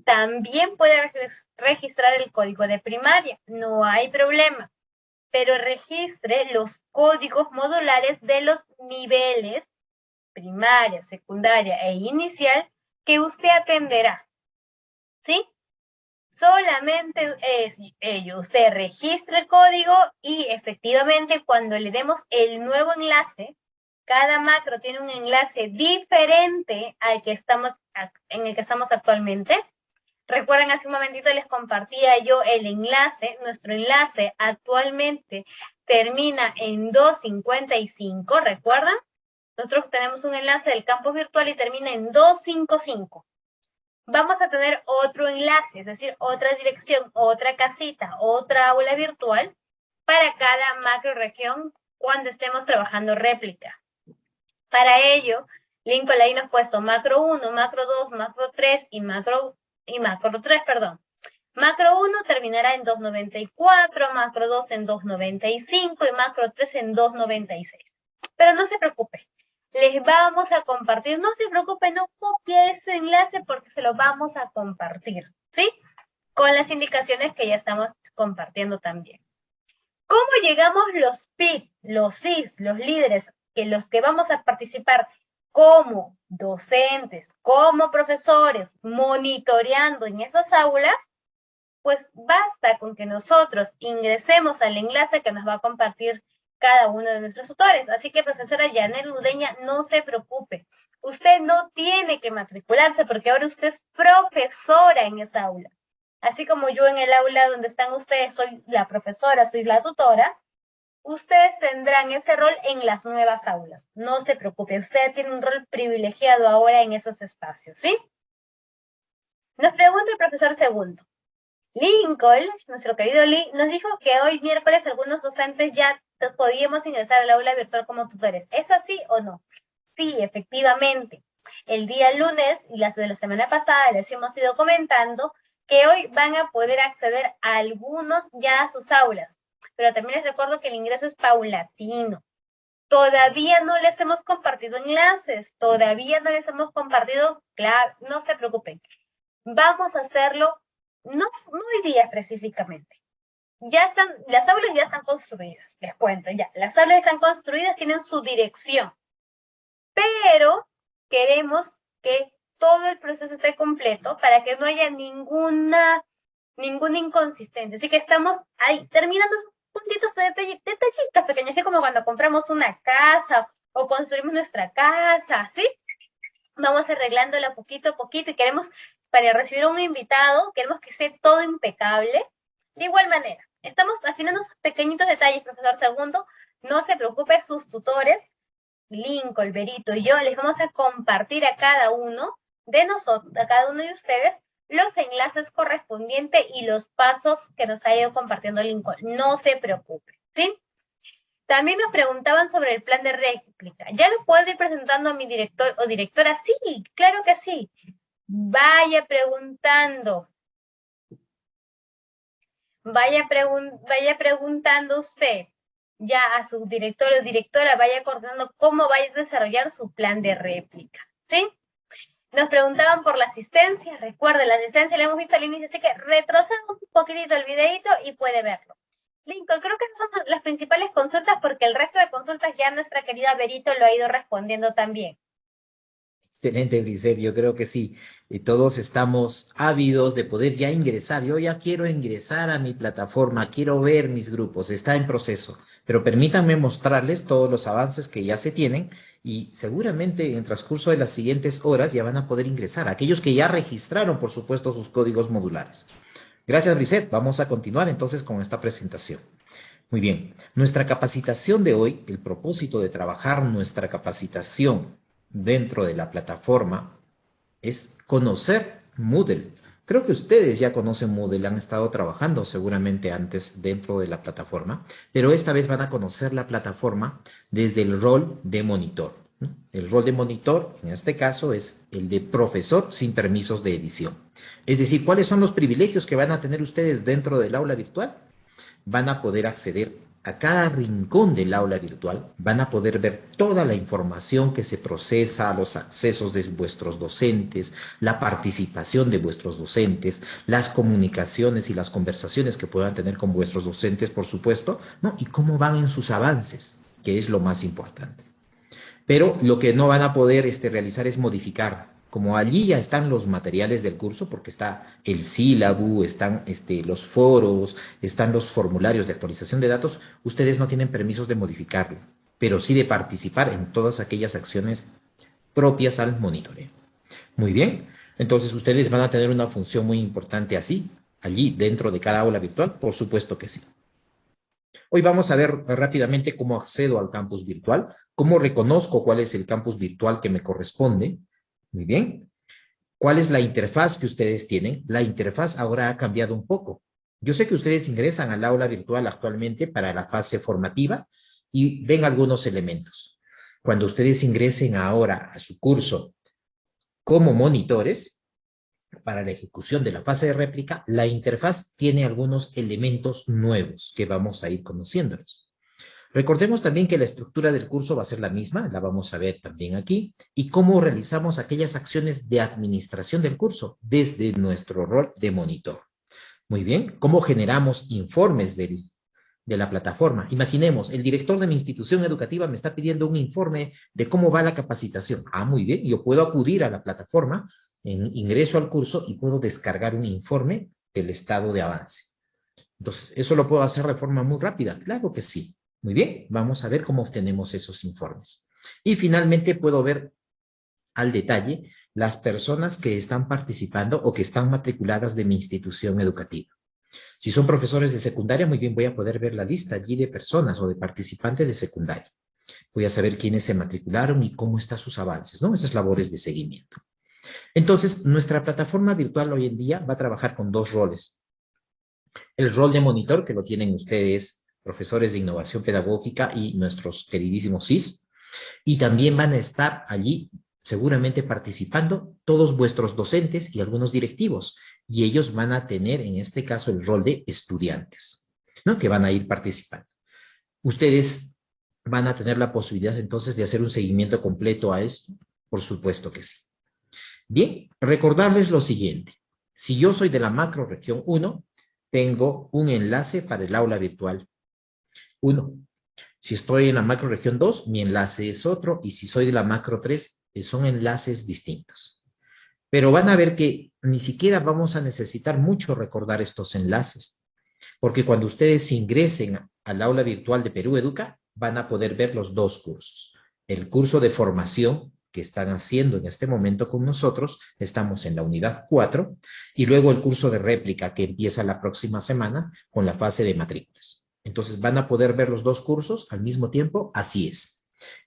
también puede registrar el código de primaria, no hay problema, pero registre los códigos modulares de los niveles primaria, secundaria e inicial que usted atenderá. Solamente es ello. Usted registra el código y efectivamente cuando le demos el nuevo enlace, cada macro tiene un enlace diferente al que estamos en el que estamos actualmente. Recuerden, hace un momentito les compartía yo el enlace. Nuestro enlace actualmente termina en 255, ¿recuerdan? Nosotros tenemos un enlace del campus virtual y termina en 255. Vamos a tener otro enlace, es decir, otra dirección, otra casita, otra aula virtual para cada macro región cuando estemos trabajando réplica. Para ello, Lincoln nos ha puesto macro 1, macro 2, macro 3 y macro, y macro 3, perdón. Macro 1 terminará en 294, macro 2 en 295 y macro 3 en 296. Pero no se preocupe, les vamos a compartir. No se preocupe, no copie ese enlace porque se lo vamos a compartir, ¿sí? Con las indicaciones que ya estamos compartiendo también. ¿Cómo llegamos los PID, los CIS, los líderes, que los que vamos a participar como docentes, como profesores, monitoreando en esas aulas? Pues basta con que nosotros ingresemos al enlace que nos va a compartir cada uno de nuestros tutores. Así que, profesora Janet Ludeña, no se preocupe. Usted no tiene que matricularse porque ahora usted es profesora en esa aula. Así como yo en el aula donde están ustedes soy la profesora, soy la tutora, ustedes tendrán ese rol en las nuevas aulas. No se preocupe, usted tiene un rol privilegiado ahora en esos espacios, ¿sí? Nos pregunta el profesor segundo. Lincoln, nuestro querido Lee, nos dijo que hoy miércoles algunos docentes ya podíamos ingresar al aula virtual como tutores. ¿Es así o no? Sí, efectivamente. El día lunes y las de la semana pasada les hemos ido comentando que hoy van a poder acceder a algunos ya a sus aulas. Pero también les recuerdo que el ingreso es paulatino. Todavía no les hemos compartido enlaces, todavía no les hemos compartido, claro, no se preocupen. Vamos a hacerlo, no, no hoy día específicamente, ya están, las aulas ya están construidas, les cuento, ya, las aulas están construidas, tienen su dirección, pero queremos que todo el proceso esté completo para que no haya ninguna, ninguna inconsistencia. Así que estamos ahí terminando puntitos de detallitos pequeños, así como cuando compramos una casa o construimos nuestra casa, ¿sí? Vamos arreglándola poquito a poquito y queremos, para recibir un invitado, queremos que esté todo impecable. De igual manera, Estamos afinando pequeñitos detalles, profesor Segundo. No se preocupe, sus tutores, Lincoln, Berito y yo, les vamos a compartir a cada uno de nosotros, a cada uno de ustedes, los enlaces correspondientes y los pasos que nos ha ido compartiendo Lincoln. No se preocupe, ¿sí? También nos preguntaban sobre el plan de réplica. ¿Ya lo puedo ir presentando a mi director o directora? Sí, claro que sí. Vaya preguntando vaya, vaya preguntando usted ya a su director o directora, vaya coordinando cómo vaya a desarrollar su plan de réplica, ¿sí? Nos preguntaban por la asistencia, recuerde, la asistencia la hemos visto al inicio, así que retroceda un poquitito el videito y puede verlo. Lincoln, creo que esas son las principales consultas porque el resto de consultas ya nuestra querida Berito lo ha ido respondiendo también. Excelente, Grisel, yo creo que sí. Y todos estamos ávidos de poder ya ingresar. Yo ya quiero ingresar a mi plataforma, quiero ver mis grupos, está en proceso. Pero permítanme mostrarles todos los avances que ya se tienen y seguramente en transcurso de las siguientes horas ya van a poder ingresar. Aquellos que ya registraron, por supuesto, sus códigos modulares. Gracias, Lisette. Vamos a continuar entonces con esta presentación. Muy bien, nuestra capacitación de hoy, el propósito de trabajar nuestra capacitación dentro de la plataforma es conocer Moodle. Creo que ustedes ya conocen Moodle, han estado trabajando seguramente antes dentro de la plataforma, pero esta vez van a conocer la plataforma desde el rol de monitor. El rol de monitor, en este caso, es el de profesor sin permisos de edición. Es decir, ¿cuáles son los privilegios que van a tener ustedes dentro del aula virtual? Van a poder acceder a cada rincón del aula virtual van a poder ver toda la información que se procesa los accesos de vuestros docentes, la participación de vuestros docentes, las comunicaciones y las conversaciones que puedan tener con vuestros docentes, por supuesto, ¿no? Y cómo van en sus avances. que es lo más importante. Pero lo que no van a poder este, realizar es modificar. Como allí ya están los materiales del curso, porque está el sílabo, están este, los foros, están los formularios de actualización de datos, ustedes no tienen permisos de modificarlo, pero sí de participar en todas aquellas acciones propias al monitoreo. Muy bien, entonces ustedes van a tener una función muy importante así, allí dentro de cada aula virtual, por supuesto que sí. Hoy vamos a ver rápidamente cómo accedo al campus virtual, cómo reconozco cuál es el campus virtual que me corresponde. Muy bien. ¿Cuál es la interfaz que ustedes tienen? La interfaz ahora ha cambiado un poco. Yo sé que ustedes ingresan al aula virtual actualmente para la fase formativa y ven algunos elementos. Cuando ustedes ingresen ahora a su curso como monitores, para la ejecución de la fase de réplica, la interfaz tiene algunos elementos nuevos que vamos a ir conociéndolos. Recordemos también que la estructura del curso va a ser la misma, la vamos a ver también aquí, y cómo realizamos aquellas acciones de administración del curso desde nuestro rol de monitor. Muy bien, cómo generamos informes de, la plataforma. Imaginemos, el director de mi institución educativa me está pidiendo un informe de cómo va la capacitación. Ah, muy bien, yo puedo acudir a la plataforma, en, ingreso al curso y puedo descargar un informe del estado de avance. Entonces, ¿eso lo puedo hacer de forma muy rápida? Claro que sí. Muy bien, vamos a ver cómo obtenemos esos informes. Y finalmente puedo ver al detalle las personas que están participando o que están matriculadas de mi institución educativa. Si son profesores de secundaria, muy bien, voy a poder ver la lista allí de personas o de participantes de secundaria. Voy a saber quiénes se matricularon y cómo están sus avances, ¿no? Esas labores de seguimiento. Entonces, nuestra plataforma virtual hoy en día va a trabajar con dos roles. El rol de monitor, que lo tienen ustedes profesores de innovación pedagógica y nuestros queridísimos CIS. Y también van a estar allí seguramente participando todos vuestros docentes y algunos directivos. Y ellos van a tener en este caso el rol de estudiantes, ¿no? Que van a ir participando. Ustedes van a tener la posibilidad entonces de hacer un seguimiento completo a esto. Por supuesto que sí. Bien, recordarles lo siguiente. Si yo soy de la macro región 1, tengo un enlace para el aula virtual 1. Si estoy en la macro región 2, mi enlace es otro, y si soy de la macro 3, eh, son enlaces distintos. Pero van a ver que ni siquiera vamos a necesitar mucho recordar estos enlaces, porque cuando ustedes ingresen al aula virtual de Perú Educa, van a poder ver los dos cursos. El curso de formación que están haciendo en este momento con nosotros, estamos en la unidad 4, y luego el curso de réplica que empieza la próxima semana con la fase de matrícula. Entonces van a poder ver los dos cursos al mismo tiempo, así es.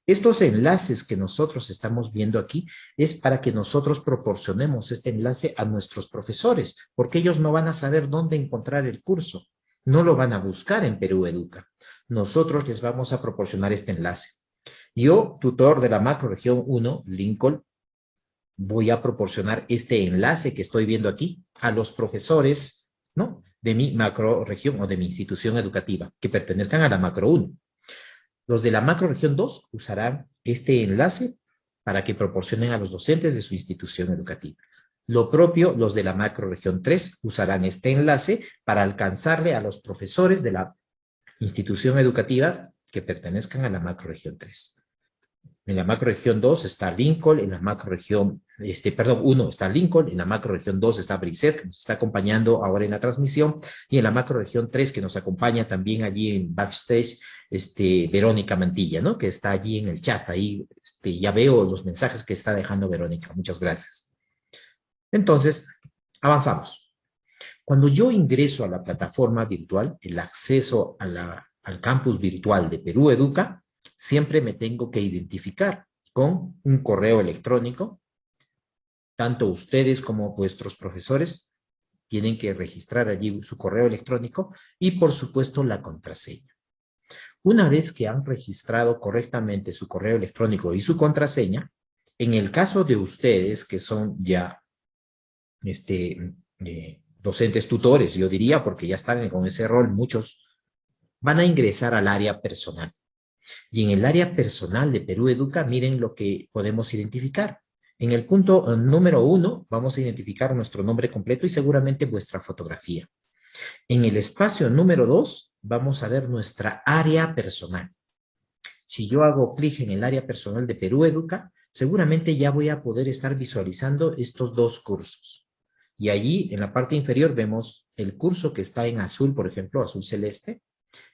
Estos enlaces que nosotros estamos viendo aquí es para que nosotros proporcionemos este enlace a nuestros profesores, porque ellos no van a saber dónde encontrar el curso, no lo van a buscar en Perú Educa. Nosotros les vamos a proporcionar este enlace. Yo, tutor de la macroregión 1, Lincoln, voy a proporcionar este enlace que estoy viendo aquí a los profesores, ¿no? De mi macroregión o de mi institución educativa, que pertenezcan a la macro 1. Los de la macroregión 2 usarán este enlace para que proporcionen a los docentes de su institución educativa. Lo propio, los de la macroregión 3 usarán este enlace para alcanzarle a los profesores de la institución educativa que pertenezcan a la macroregión 3. En la macroregión 2 está Lincoln, en la macroregión, este, perdón, 1 está Lincoln, en la macroregión 2 está Brisset, que nos está acompañando ahora en la transmisión, y en la macroregión 3, que nos acompaña también allí en backstage, este, Verónica Mantilla, ¿no? Que está allí en el chat, ahí este, ya veo los mensajes que está dejando Verónica. Muchas gracias. Entonces, avanzamos. Cuando yo ingreso a la plataforma virtual, el acceso al campus virtual de Perú Educa, siempre me tengo que identificar con un correo electrónico. Tanto ustedes como vuestros profesores tienen que registrar allí su correo electrónico y, por supuesto, la contraseña. Una vez que han registrado correctamente su correo electrónico y su contraseña, en el caso de ustedes que son ya este, eh, docentes tutores, yo diría, porque ya están con ese rol muchos, van a ingresar al área personal. Y en el área personal de Perú Educa, miren lo que podemos identificar. En el punto eh, número uno, vamos a identificar nuestro nombre completo y seguramente vuestra fotografía. En el espacio número dos, vamos a ver nuestra área personal. si yo hago clic en el área personal de Perú Educa, seguramente ya voy a poder estar visualizando estos dos cursos. Y allí, en la parte inferior, vemos el curso que está en azul, por ejemplo, azul celeste,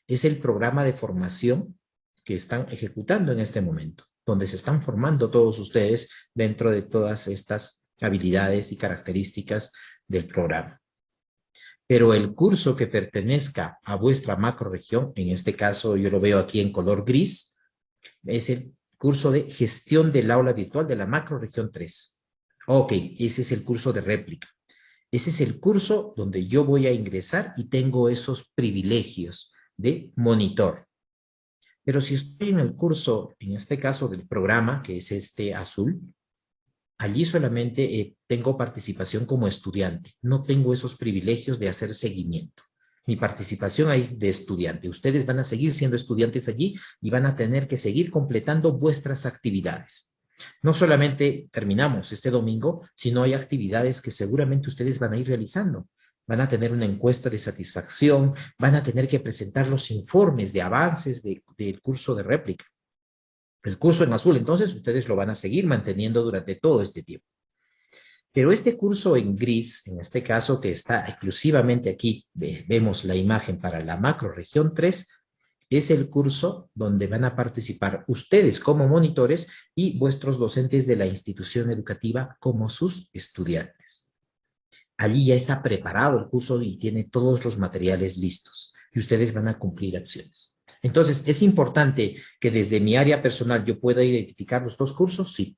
es el programa de formación que están ejecutando en este momento, donde se están formando todos ustedes dentro de todas estas habilidades y características del programa. Pero el curso que pertenezca a vuestra macroregión, en este caso yo lo veo aquí en color gris, es el curso de gestión del aula virtual de la macroregión 3. Ok, ese es el curso de réplica. Ese es el curso donde yo voy a ingresar y tengo esos privilegios de monitor. Pero si estoy en el curso, en este caso del programa, que es este azul, allí solamente eh, tengo participación como estudiante. No tengo esos privilegios de hacer seguimiento. Mi participación ahí de estudiante. Ustedes van a seguir siendo estudiantes allí y van a tener que seguir completando vuestras actividades. No solamente terminamos este domingo, sino hay actividades que seguramente ustedes van a ir realizando van a tener una encuesta de satisfacción, van a tener que presentar los informes de avances del curso de réplica. El curso en azul, entonces, ustedes lo van a seguir manteniendo durante todo este tiempo. Pero este curso en gris, en este caso que está exclusivamente aquí, vemos la imagen para la macro región 3, es el curso donde van a participar ustedes como monitores y vuestros docentes de la institución educativa como sus estudiantes allí ya está preparado el curso y tiene todos los materiales listos y ustedes van a cumplir acciones. Entonces, ¿es importante que desde mi área personal yo pueda identificar los dos cursos? Sí.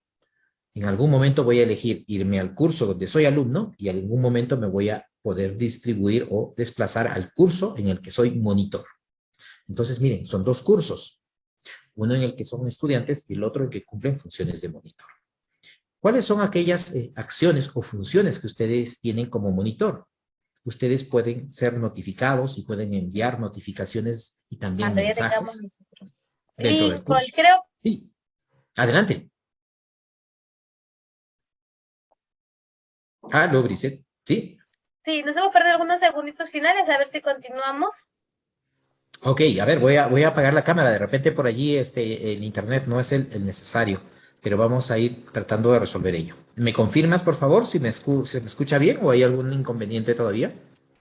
En algún momento voy a elegir irme al curso donde soy alumno y en algún momento me voy a poder distribuir o desplazar al curso en el que soy monitor. Entonces, miren, son dos cursos. Uno en el que son estudiantes y el otro en el que cumplen funciones de monitor. ¿Cuáles son aquellas eh, acciones o funciones que ustedes tienen como monitor? Ustedes pueden ser notificados y pueden enviar notificaciones y también mensajes dentro del curso. creo. Sí, adelante. Aló, Briset. ¿Sí? Sí, nos hemos perdido algunos segunditos finales, a ver si continuamos. Ok, a ver, voy a, voy a apagar la cámara. De repente por allí este, el internet no es el necesario pero vamos a ir tratando de resolver ello. ¿Me confirmas, por favor, si me, se me escucha bien o hay algún inconveniente todavía?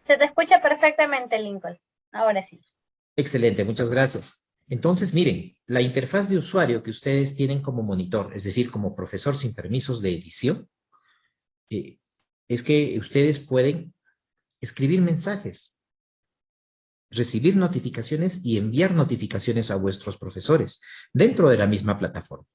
Se te escucha perfectamente, Lincoln. Ahora sí. Excelente, muchas gracias. Entonces, miren, la interfaz de usuario que ustedes tienen como monitor, es decir, como profesor sin permisos de edición, eh, es que ustedes pueden escribir mensajes, recibir notificaciones y enviar notificaciones a vuestros profesores dentro de la misma plataforma.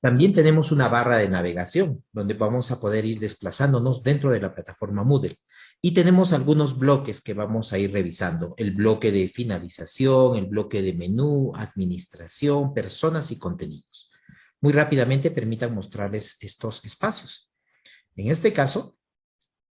También tenemos una barra de navegación, donde vamos a poder ir desplazándonos dentro de la plataforma Moodle. Y tenemos algunos bloques que vamos a ir revisando. El bloque de finalización, el bloque de menú, administración, personas y contenidos. Muy rápidamente permitan mostrarles estos espacios. En este caso,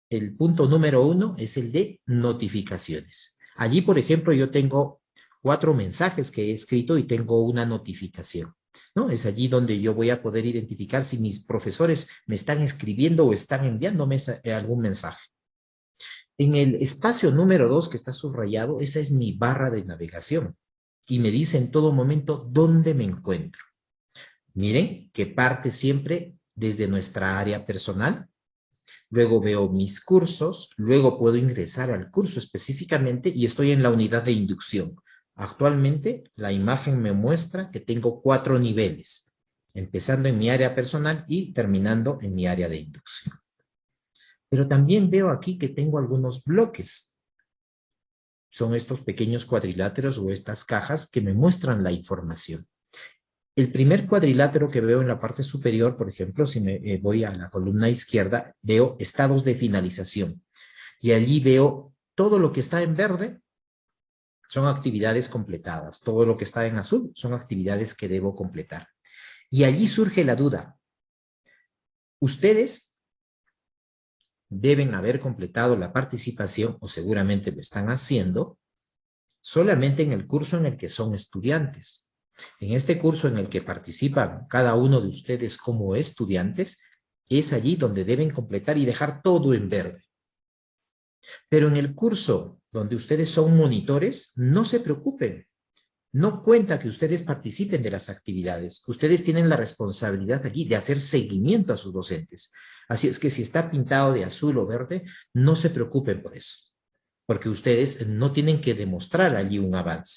el punto número uno es el de notificaciones. Allí, por ejemplo, yo tengo cuatro mensajes que he escrito y tengo una notificación. ¿No? Es allí donde yo voy a poder identificar si mis profesores me están escribiendo o están enviándome eh, algún mensaje. En el espacio número 2 que está subrayado, esa es mi barra de navegación y me dice en todo momento dónde me encuentro. Miren que parte siempre desde nuestra área personal, luego veo mis cursos, luego puedo ingresar al curso específicamente y estoy en la unidad de inducción. Actualmente la imagen me muestra que tengo cuatro niveles, empezando en mi área personal y terminando en mi área de inducción. Pero también veo aquí que tengo algunos bloques. Son estos pequeños cuadriláteros o estas cajas que me muestran la información. El primer cuadrilátero que veo en la parte superior, por ejemplo, si me eh, voy a la columna izquierda, veo estados de finalización. Y allí veo todo lo que está en verde son actividades completadas. Todo lo que está en azul son actividades que debo completar. Y allí surge la duda. Ustedes deben haber completado la participación, o seguramente lo están haciendo, solamente en el curso en el que son estudiantes. En este curso en el que participan cada uno de ustedes como estudiantes, es allí donde deben completar y dejar todo en verde. Pero en el curso donde ustedes son monitores, no se preocupen. no cuenta que ustedes participen de las actividades. Ustedes tienen la responsabilidad aquí de hacer seguimiento a sus docentes. Así es que si está pintado de azul o verde, no se preocupen por eso, porque ustedes no tienen que demostrar allí un avance.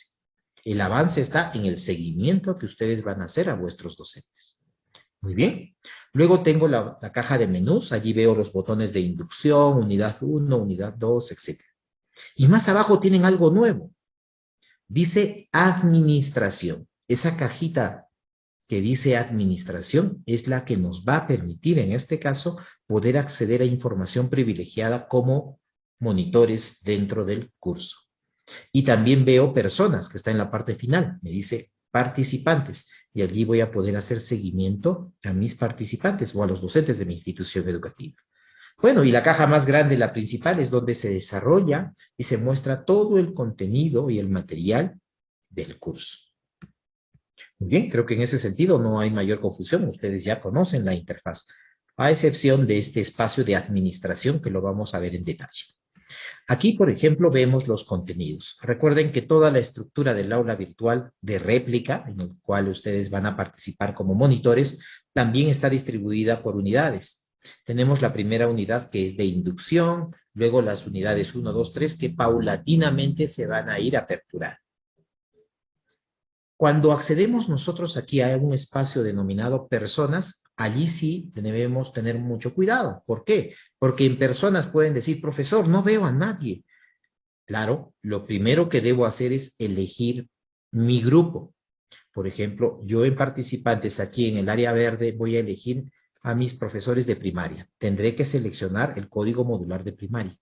El avance está en el seguimiento que ustedes van a hacer a vuestros docentes. Muy bien. Luego tengo la, caja de menús, allí veo los botones de inducción, unidad 1, unidad 2, etc. Y más abajo tienen algo nuevo. Dice administración. Esa cajita que dice administración es la que nos va a permitir, en este caso, poder acceder a información privilegiada como monitores dentro del curso. Y también veo personas, que está en la parte final, me dice participantes, y allí voy a poder hacer seguimiento a mis participantes o a los docentes de mi institución educativa. Bueno, y la caja más grande, la principal, es donde se desarrolla y se muestra todo el contenido y el material del curso. Muy bien, creo que en ese sentido no hay mayor confusión. Ustedes ya conocen la interfaz, a excepción de este espacio de administración que lo vamos a ver en detalle. Aquí, por ejemplo, vemos los contenidos. Recuerden que toda la estructura del aula virtual de réplica, en el cual ustedes van a participar como monitores, también está distribuida por unidades. Tenemos la primera unidad que es de inducción, luego las unidades 1, 2, 3 que paulatinamente se van a ir a aperturar. Cuando accedemos nosotros aquí a un espacio denominado personas, allí sí debemos tener mucho cuidado. ¿Por qué? Porque en personas pueden decir, profesor, no veo a nadie. Claro, lo primero que debo hacer es elegir mi grupo. Por ejemplo, yo en participantes aquí en el área verde voy a elegir a mis profesores de primaria. Tendré que seleccionar el código modular de primaria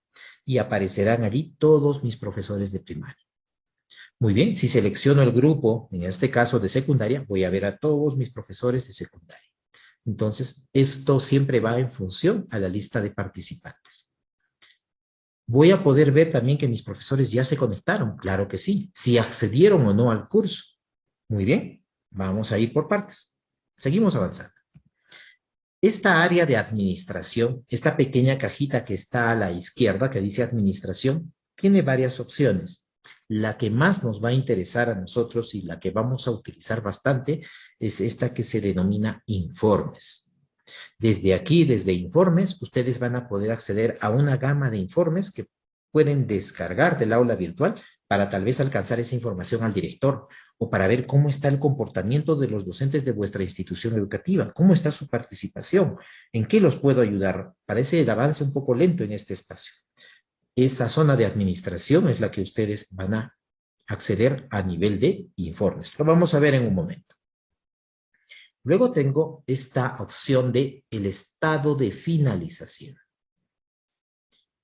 y aparecerán allí todos mis profesores de primaria. Muy bien, si selecciono el grupo, en este caso de secundaria, voy a ver a todos mis profesores de secundaria. Entonces, esto siempre va en función a la lista de participantes. Voy a poder ver también que mis profesores ya se conectaron, claro que sí, si accedieron o no al curso. Muy bien, vamos a ir por partes. Seguimos avanzando. Esta área de administración, esta pequeña cajita que está a la izquierda que dice administración, tiene varias opciones. La que más nos va a interesar a nosotros y la que vamos a utilizar bastante es esta que se denomina informes. Desde aquí, desde informes, ustedes van a poder acceder a una gama de informes que pueden descargar del aula virtual para tal vez alcanzar esa información al director o para ver cómo está el comportamiento de los docentes de vuestra institución educativa, cómo está su participación, en qué los puedo ayudar. Parece el avance un poco lento en este espacio. Esa zona de administración es la que ustedes van a acceder a nivel de informes. Lo vamos a ver en un momento. Luego tengo esta opción de el estado de finalización.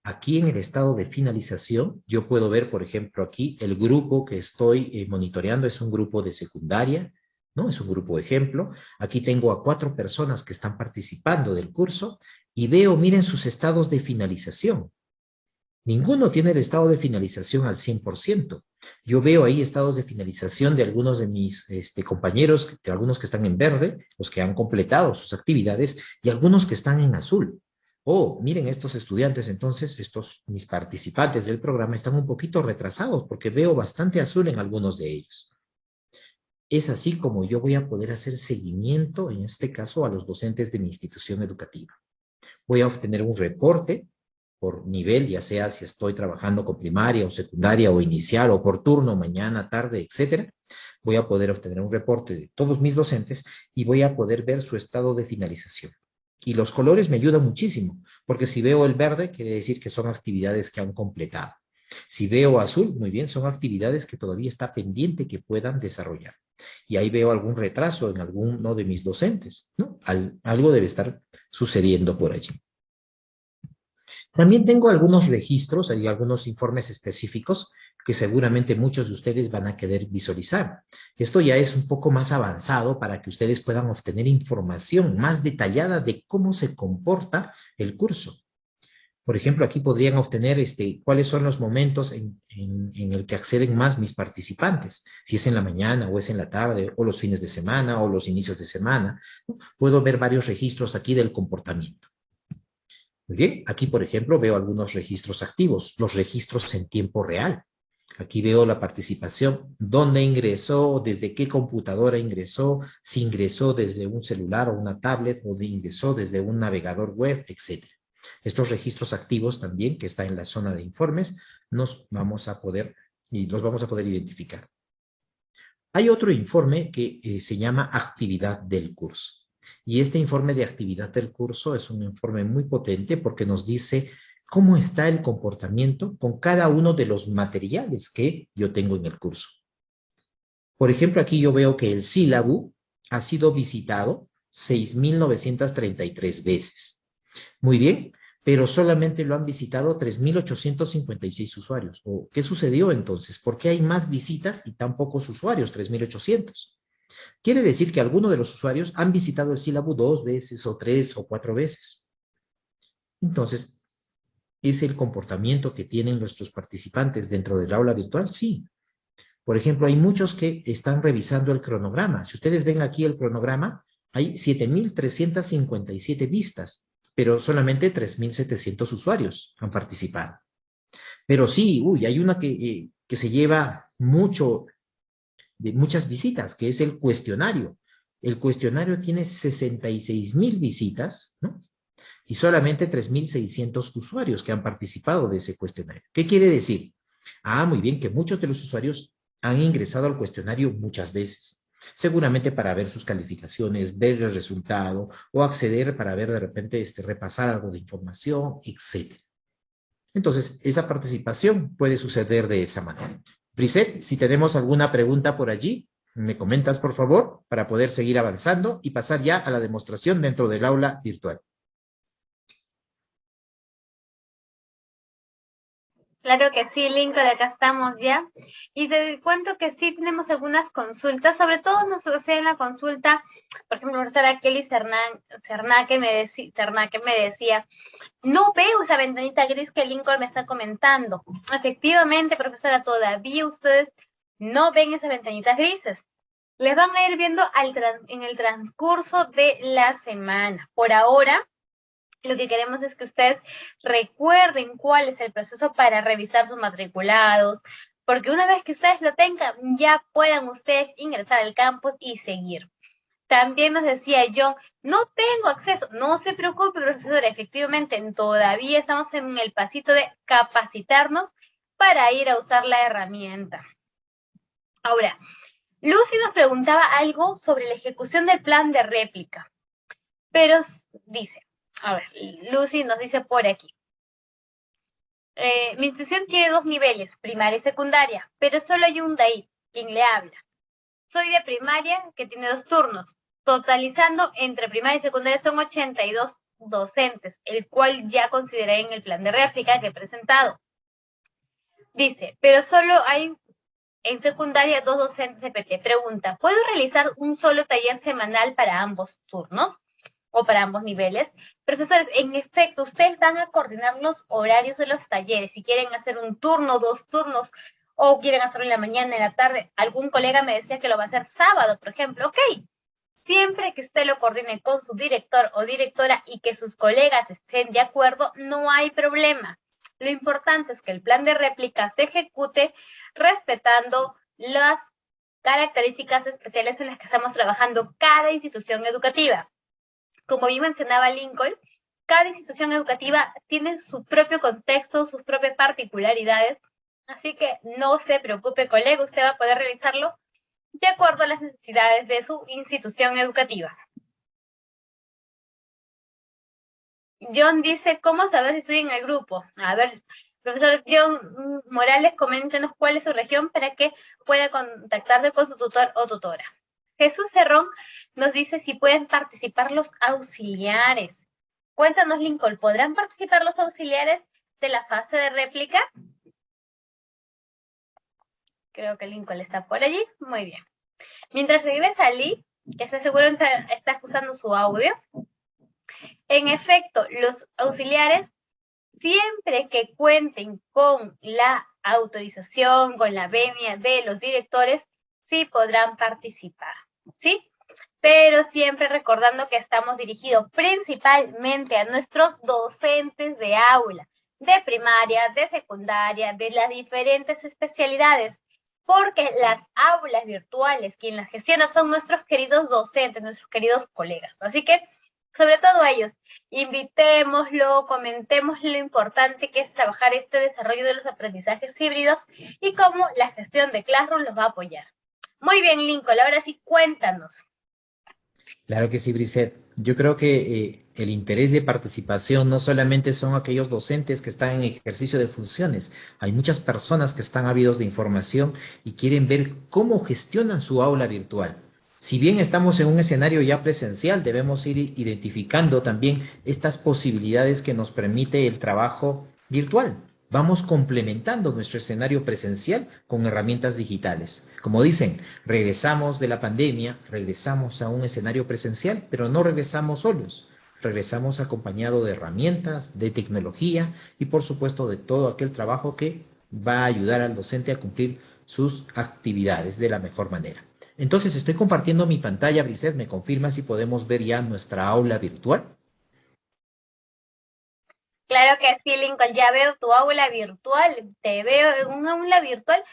Aquí en el estado de finalización, yo puedo ver, por ejemplo, aquí el grupo que estoy eh, monitoreando es un grupo de secundaria, ¿no? Es un grupo ejemplo. Aquí tengo a cuatro personas que están participando del curso y veo, miren sus estados de finalización. Ninguno tiene el estado de finalización al 100%. Yo veo ahí estados de finalización de algunos de mis este, compañeros, de algunos que están en verde, los que han completado sus actividades, y algunos que están en azul. Oh, miren, estos estudiantes, entonces, estos mis participantes del programa están un poquito retrasados porque veo bastante azul en algunos de ellos. Es así como yo voy a poder hacer seguimiento, en este caso, a los docentes de mi institución educativa. Voy a obtener un reporte por nivel, ya sea si estoy trabajando con primaria o secundaria o inicial o por turno, mañana, tarde, etcétera. Voy a poder obtener un reporte de todos mis docentes y voy a poder ver su estado de finalización. Y los colores me ayudan muchísimo, porque si veo el verde, quiere decir que son actividades que han completado. Si veo azul, muy bien, son actividades que todavía está pendiente que puedan desarrollar. Y ahí veo algún retraso en alguno de mis docentes, ¿no? algo debe estar sucediendo por allí. También tengo algunos registros, hay algunos informes específicos que seguramente muchos de ustedes van a querer visualizar. Esto ya es un poco más avanzado para que ustedes puedan obtener información más detallada de cómo se comporta el curso. Por ejemplo, aquí podrían obtener este, cuáles son los momentos en, en, el que acceden más mis participantes, si es en la mañana o es en la tarde, o los fines de semana o los inicios de semana. Puedo ver varios registros aquí del comportamiento. Muy bien, aquí por ejemplo veo algunos registros activos, los registros en tiempo real. Aquí veo la participación, dónde ingresó, desde qué computadora ingresó, si ingresó desde un celular o una tablet o ingresó desde un navegador web, etc. Estos registros activos también, que está en la zona de informes, nos vamos a poder, y los vamos a poder identificar. Hay otro informe que eh, se llama actividad del curso. Y este informe de actividad del curso es un informe muy potente porque nos dice cómo está el comportamiento con cada uno de los materiales que yo tengo en el curso. Por ejemplo, aquí yo veo que el sílabo ha sido visitado 6.933 veces. Muy bien, pero solamente lo han visitado 3.856 usuarios. ¿O ¿Qué sucedió entonces? ¿Por qué hay más visitas y tan pocos usuarios, 3.800? Quiere decir que algunos de los usuarios han visitado el sílabo dos veces o tres o cuatro veces. Entonces, ¿Es el comportamiento que tienen nuestros participantes dentro del aula virtual? Sí. Por ejemplo, hay muchos que están revisando el cronograma. Si ustedes ven aquí el cronograma, hay 7.357 vistas, pero solamente 3.700 usuarios han participado. Pero sí, uy, hay una que, eh, que se lleva mucho, de muchas visitas, que es el cuestionario. El cuestionario tiene 66.000 visitas. Y solamente 3.600 usuarios que han participado de ese cuestionario. ¿Qué quiere decir? Ah, muy bien, que muchos de los usuarios han ingresado al cuestionario muchas veces, seguramente para ver sus calificaciones, ver el resultado o acceder para ver de repente este, repasar algo de información, etc. Entonces, esa participación puede suceder de esa manera. Briset, si tenemos alguna pregunta por allí, me comentas por favor para poder seguir avanzando y pasar ya a la demostración dentro del aula virtual. Claro que sí, Lincoln, acá estamos ya. Y te cuento que sí tenemos algunas consultas, sobre todo nos en la consulta, por ejemplo, profesora Kelly me, decía, me decía, no veo esa ventanita gris que Lincoln me está comentando. Efectivamente, profesora, todavía ustedes no ven esas ventanitas grises. Les van a ir viendo al en el transcurso de la semana. Por ahora, lo que queremos es que ustedes recuerden cuál es el proceso para revisar sus matriculados, porque una vez que ustedes lo tengan, ya puedan ustedes ingresar al campus y seguir. También nos decía John, no tengo acceso, no se preocupe, profesor, efectivamente todavía estamos en el pasito de capacitarnos para ir a usar la herramienta. Ahora, Lucy nos preguntaba algo sobre la ejecución del plan de réplica, pero dice, a ver, Lucy nos dice por aquí. Eh, mi institución tiene dos niveles, primaria y secundaria, pero solo hay un ahí, quien le habla. Soy de primaria, que tiene dos turnos. Totalizando entre primaria y secundaria son 82 docentes, el cual ya consideré en el plan de réplica que he presentado. Dice, pero solo hay en secundaria dos docentes de PT. Pregunta, ¿puedo realizar un solo taller semanal para ambos turnos? O para ambos niveles. Profesores, en efecto, ustedes van a coordinar los horarios de los talleres. Si quieren hacer un turno, dos turnos, o quieren hacerlo en la mañana, en la tarde. Algún colega me decía que lo va a hacer sábado, por ejemplo. Ok, siempre que usted lo coordine con su director o directora y que sus colegas estén de acuerdo, no hay problema. Lo importante es que el plan de réplica se ejecute respetando las características especiales en las que estamos trabajando cada institución educativa como bien mencionaba Lincoln, cada institución educativa tiene su propio contexto, sus propias particularidades, así que no se preocupe, colega, usted va a poder realizarlo de acuerdo a las necesidades de su institución educativa. John dice, ¿cómo saber si estoy en el grupo? A ver, profesor John Morales, coméntenos cuál es su región para que pueda contactarse con su tutor o tutora. Jesús Cerrón nos dice si pueden participar los auxiliares. Cuéntanos, Lincoln, ¿podrán participar los auxiliares de la fase de réplica? Creo que Lincoln está por allí. Muy bien. Mientras regresa Lee, que está seguro está, usando su audio. En efecto, los auxiliares, siempre que cuenten con la autorización, con la venia de los directores, sí podrán participar. ¿Sí? Pero siempre recordando que estamos dirigidos principalmente a nuestros docentes de aula, de primaria, de secundaria, de las diferentes especialidades, porque las aulas virtuales, quien las gestiona son nuestros queridos docentes, nuestros queridos colegas. Así que, sobre todo ellos, invitémoslo, comentemos lo importante que es trabajar este desarrollo de los aprendizajes híbridos y cómo la gestión de Classroom los va a apoyar. Muy bien, Lincoln, ahora sí cuéntanos. Claro que sí, Brisette. Yo creo que eh, el interés de participación no solamente son aquellos docentes que están en ejercicio de funciones, hay muchas personas que están ávidos de información y quieren ver cómo gestionan su aula virtual. Si bien estamos en un escenario ya presencial, debemos ir identificando también estas posibilidades que nos permite el trabajo virtual. Vamos complementando nuestro escenario presencial con herramientas digitales. Como dicen, regresamos de la pandemia, regresamos a un escenario presencial, pero no regresamos solos. Regresamos acompañado de herramientas, de tecnología y por supuesto de todo aquel trabajo que va a ayudar al docente a cumplir sus actividades de la mejor manera. Entonces estoy compartiendo mi pantalla, Briset, ¿me confirma si podemos ver ya nuestra aula virtual? Claro que sí, Lincoln, ya veo tu aula virtual, te veo en un aula virtual.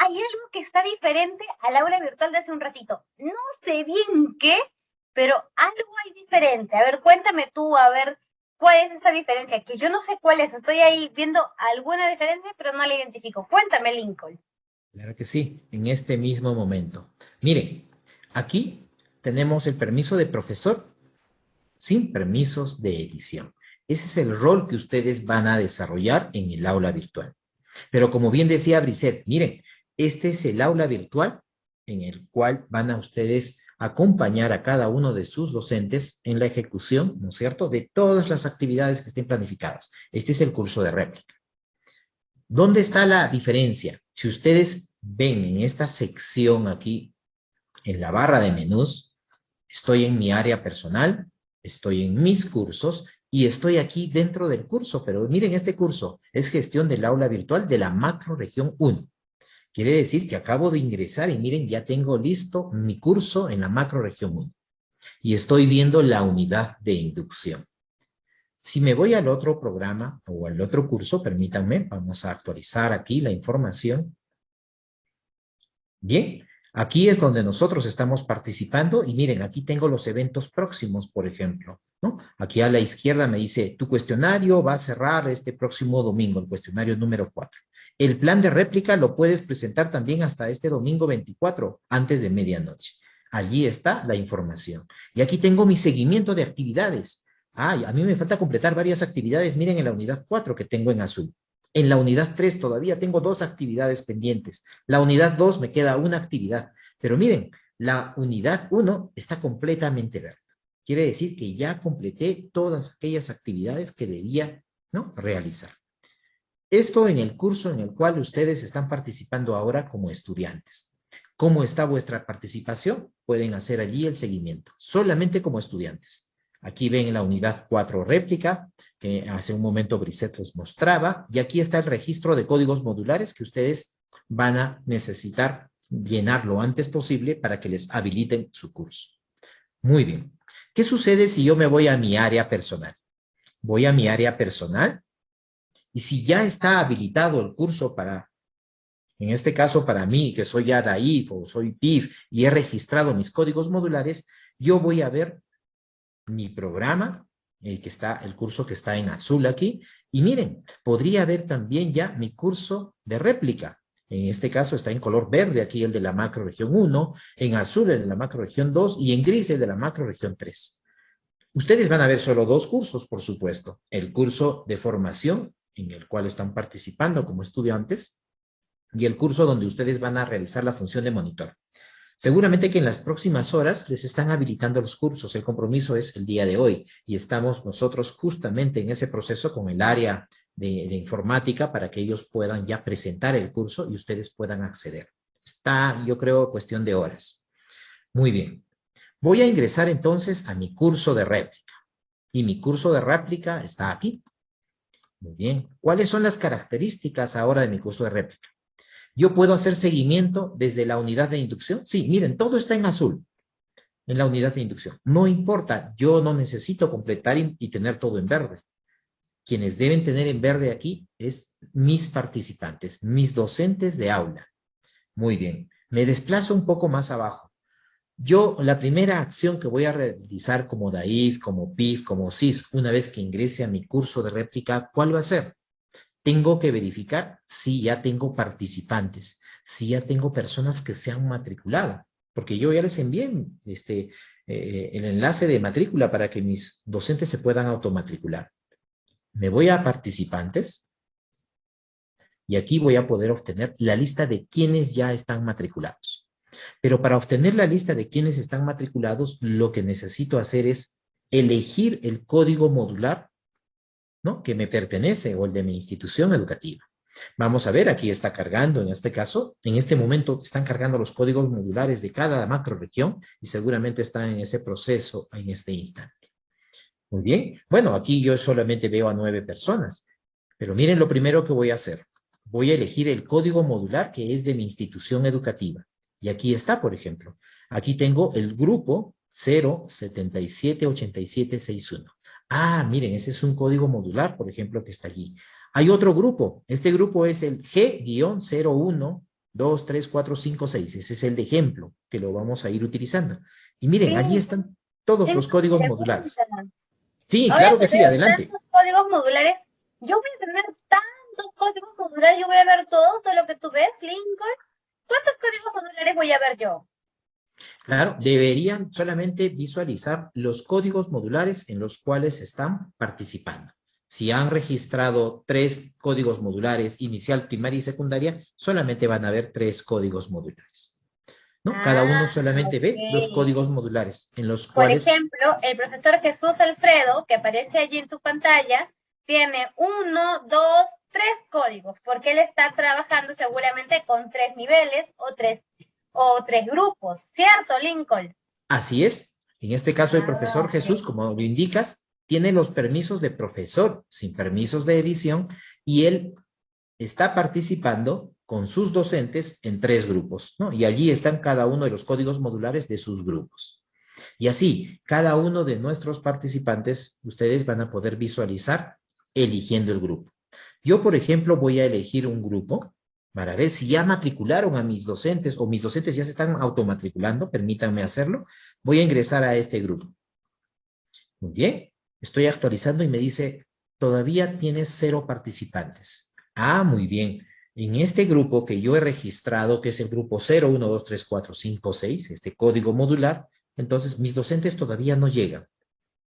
Hay algo que está diferente al aula virtual de hace un ratito. No sé bien qué, pero algo hay diferente. A ver, cuéntame tú, a ver, ¿cuál es esa diferencia? Que yo no sé cuál es, estoy ahí viendo alguna diferencia, pero no la identifico. Cuéntame, Lincoln. Claro que sí, en este mismo momento. Miren, aquí tenemos el permiso de profesor sin permisos de edición. Ese es el rol que ustedes van a desarrollar en el aula virtual. Pero como bien decía Brisset, miren, este es el aula virtual en el cual van a ustedes acompañar a cada uno de sus docentes en la ejecución, ¿no es cierto?, de todas las actividades que estén planificadas. Este es el curso de réplica. ¿Dónde está la diferencia? Si ustedes ven en esta sección aquí, en la barra de menús, estoy en mi área personal, estoy en mis cursos y estoy aquí dentro del curso, pero miren este curso, es gestión del aula virtual de la macro región 1. Quiere decir que acabo de ingresar y miren, ya tengo listo mi curso en la macro región 1. Y estoy viendo la unidad de inducción. Si me voy al otro programa o al otro curso, permítanme, vamos a actualizar aquí la información. Bien, aquí es donde nosotros estamos participando y miren, aquí tengo los eventos próximos, por ejemplo. Aquí a la izquierda me dice, tu cuestionario va a cerrar este próximo domingo, el cuestionario número 4. El plan de réplica lo puedes presentar también hasta este domingo 24, antes de medianoche. Allí está la información. Y aquí tengo mi seguimiento de actividades. Ay, a mí me falta completar varias actividades. Miren en la unidad 4 que tengo en azul. En la unidad 3 todavía tengo dos actividades pendientes. La unidad 2 me queda una actividad. Pero miren, la unidad 1 está completamente verde. Quiere decir que ya completé todas aquellas actividades que debía realizar. Esto en el curso en el cual ustedes están participando ahora como estudiantes. ¿Cómo está vuestra participación? Pueden hacer allí el seguimiento, solamente como estudiantes. Aquí ven la unidad 4 réplica, que hace un momento Brisset les mostraba, y aquí está el registro de códigos modulares que ustedes van a necesitar llenar lo antes posible para que les habiliten su curso. Muy bien. ¿Qué sucede si yo me voy a mi área personal? Voy a mi área personal y si ya está habilitado el curso para, en este caso para mí, que soy ya DAIF o soy PIF y he registrado mis códigos modulares, yo voy a ver mi programa, el que está, el curso que está en azul aquí, y miren, podría ver también ya mi curso de réplica. En este caso está en color verde aquí el de la macro región 1, en azul el de la macro región 2 y en gris el de la macro región 3. Ustedes van a ver solo dos cursos, por supuesto. El curso de formación, en el cual están participando como estudiantes, y el curso donde ustedes van a realizar la función de monitor. Seguramente que en las próximas horas les están habilitando los cursos. El compromiso es el día de hoy y estamos nosotros justamente en ese proceso con el área de, informática para que ellos puedan ya presentar el curso y ustedes puedan acceder. Está, yo creo, cuestión de horas. Muy bien. Voy a ingresar entonces a mi curso de réplica. Y mi curso de réplica está aquí. Muy bien. ¿Cuáles son las características ahora de mi curso de réplica? ¿Yo puedo hacer seguimiento desde la unidad de inducción? Sí, miren, todo está en azul en la unidad de inducción. No importa, yo no necesito completar y, tener todo en verde. Quienes deben tener en verde aquí es mis participantes, mis docentes de aula. Muy bien, me desplazo un poco más abajo. Yo, la primera acción que voy a realizar como DAIF, como PIF, como CIS, una vez que ingrese a mi curso de réplica, ¿cuál va a ser? Tengo que verificar si ya tengo participantes, si ya tengo personas que se han matriculado, porque yo ya les envié este, eh, el enlace de matrícula para que mis docentes se puedan automatricular. Me voy a participantes y aquí voy a poder obtener la lista de quienes ya están matriculados. Pero para obtener la lista de quienes están matriculados, lo que necesito hacer es elegir el código modular ¿no? que me pertenece o el de mi institución educativa. Vamos a ver, aquí está cargando en este caso, en este momento están cargando los códigos modulares de cada macroregión y seguramente están en ese proceso en este instante. Muy bien, bueno, aquí yo solamente veo a nueve personas, pero miren lo primero que voy a hacer. Voy a elegir el código modular que es de mi institución educativa. Y aquí está, por ejemplo. Aquí tengo el grupo 0778761. Ah, miren, ese es un código modular, por ejemplo, que está allí. Hay otro grupo. Este grupo es el G-01234566. Ese es el de ejemplo que lo vamos a ir utilizando. Y miren, allí están todos los códigos modulares. Sí, claro que sí, adelante. Tantos códigos modulares. Yo voy a tener tantos códigos modulares, yo voy a ver todo, todo lo que tú ves, Lincoln. ¿Cuántos códigos modulares voy a ver yo? Claro, deberían solamente visualizar los códigos modulares en los cuales están participando. Si han registrado tres códigos modulares, inicial, primaria y secundaria, solamente van a ver tres códigos modulares. ¿No? Cada uno ah, solamente ve los códigos modulares en los cuales... Por ejemplo, el profesor Jesús Alfredo, que aparece allí en su pantalla, tiene uno, dos, tres códigos, porque él está trabajando seguramente con tres niveles o tres, o tres grupos, ¿cierto, Lincoln? Así es. En este caso, el ah, profesor Jesús, como lo indicas, tiene los permisos de profesor, sin permisos de edición, y él está participando con sus docentes en tres grupos, ¿no? Y allí están cada uno de los códigos modulares de sus grupos. Y así, cada uno de nuestros participantes, ustedes van a poder visualizar eligiendo el grupo. Yo, por ejemplo, voy a elegir un grupo para ver si ya matricularon a mis docentes o mis docentes ya se están automatriculando, permítanme hacerlo. Voy a ingresar a este grupo. Muy bien, Estoy actualizando y me dice, todavía tienes cero participantes. Ah, muy bien. En este grupo que yo he registrado, que es el grupo 01234566, este código modular, entonces mis docentes todavía no llegan.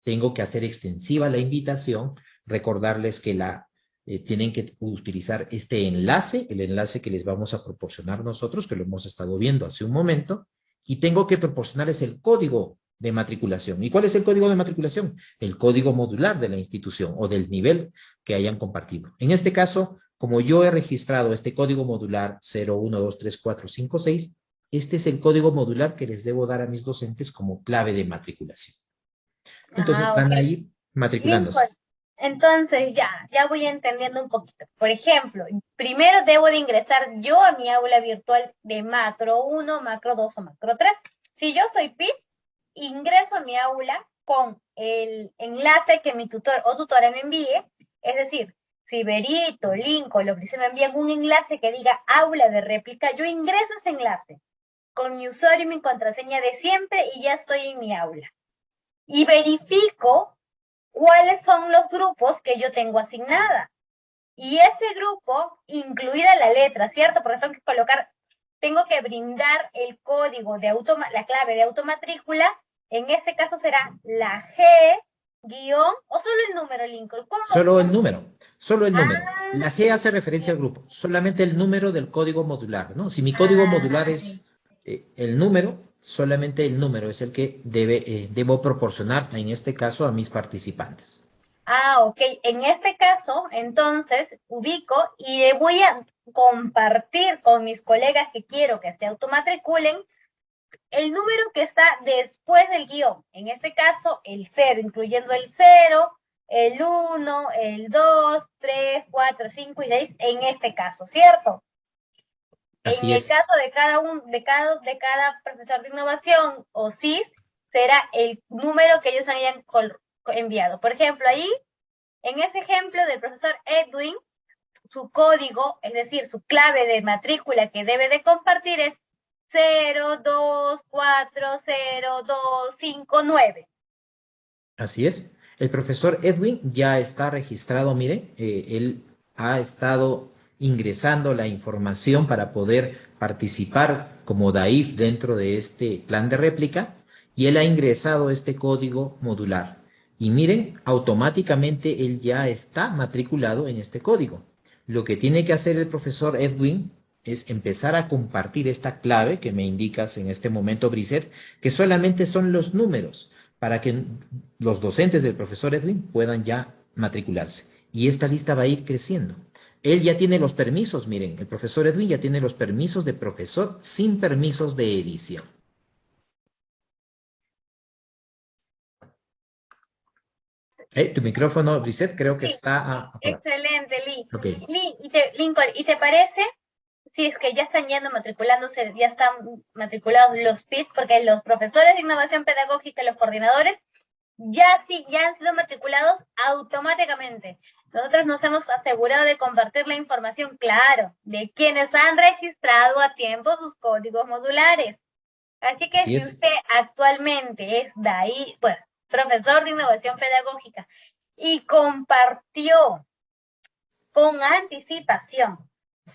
Tengo que hacer extensiva la invitación, recordarles que la eh, tienen que utilizar este enlace, el enlace que les vamos a proporcionar nosotros, que lo hemos estado viendo hace un momento, y tengo que proporcionarles el código de matriculación. ¿Y cuál es el código de matriculación? El código modular de la institución o del nivel que hayan compartido. En este caso, como yo he registrado este código modular 01234566, este es el código modular que les debo dar a mis docentes como clave de matriculación. Entonces ah, van a ir matriculándose. Pues, entonces ya, ya voy entendiendo un poquito. Por ejemplo, primero debo de ingresar yo a mi aula virtual de macro 1, macro 2 o macro 3. Si yo soy PIP, ingreso a mi aula con el enlace que mi tutor o tutora me envíe, es decir, si Berito, Lincoln, lo que se me envían un enlace que diga aula de réplica, yo ingreso ese enlace con mi usuario y mi contraseña de siempre y ya estoy en mi aula. Y verifico cuáles son los grupos que yo tengo asignada. Y ese grupo, incluida la letra, ¿cierto? Porque tengo que colocar, tengo que brindar el código de la clave de automatrícula en este caso será la G guion o solo el número, Lincoln. Solo el número. Solo el número. Ah, la G hace referencia al grupo. Solamente el número del código modular, ¿no? Si mi código ah, modular es eh, el número, solamente el número es el que debe, eh, debo proporcionar, en este caso, a mis participantes. Ah, ok. En este caso, entonces, ubico y le voy a compartir con mis colegas que quiero que se automatriculen el número que está después del guion, en este caso el 0, incluyendo el 0, el 1, el 2, 3, 4, 5 y 6, en este caso, ¿cierto? en el caso de cada un, de cada de cada profesor de innovación o CIS será el número que ellos hayan enviado. Por ejemplo, ahí En ese ejemplo del profesor Edwin, su código, es decir, su clave de matrícula que debe de compartir es 02402559. Así es. El profesor Edwin ya está registrado, mire, eh, él ha estado ingresando la información para poder participar como DAIF dentro de este plan de réplica y él ha ingresado este código modular. Y miren, automáticamente él ya está matriculado en este código. Lo que tiene que hacer el profesor Edwin es empezar a compartir esta clave que me indicas en este momento, Brisset, que solamente son los números para que los docentes del profesor Edwin puedan ya matricularse. Y esta lista va a ir creciendo. Él ya tiene los permisos, miren, el profesor Edwin ya tiene los permisos de profesor sin permisos de edición. Eh, tu micrófono, Brisset, creo que está... excelente, Lee. Lee, ¿y te, Lincoln, ¿y te parece si es que ya están yendo matriculándose, ya están matriculados los PIS, porque los profesores de innovación pedagógica los coordinadores ya sí, ya han sido matriculados automáticamente. Nosotros nos hemos asegurado de compartir la información, claro, de quienes han registrado a tiempo sus códigos modulares. Así que si usted actualmente es de ahí, bueno, profesor de innovación pedagógica, y compartió con anticipación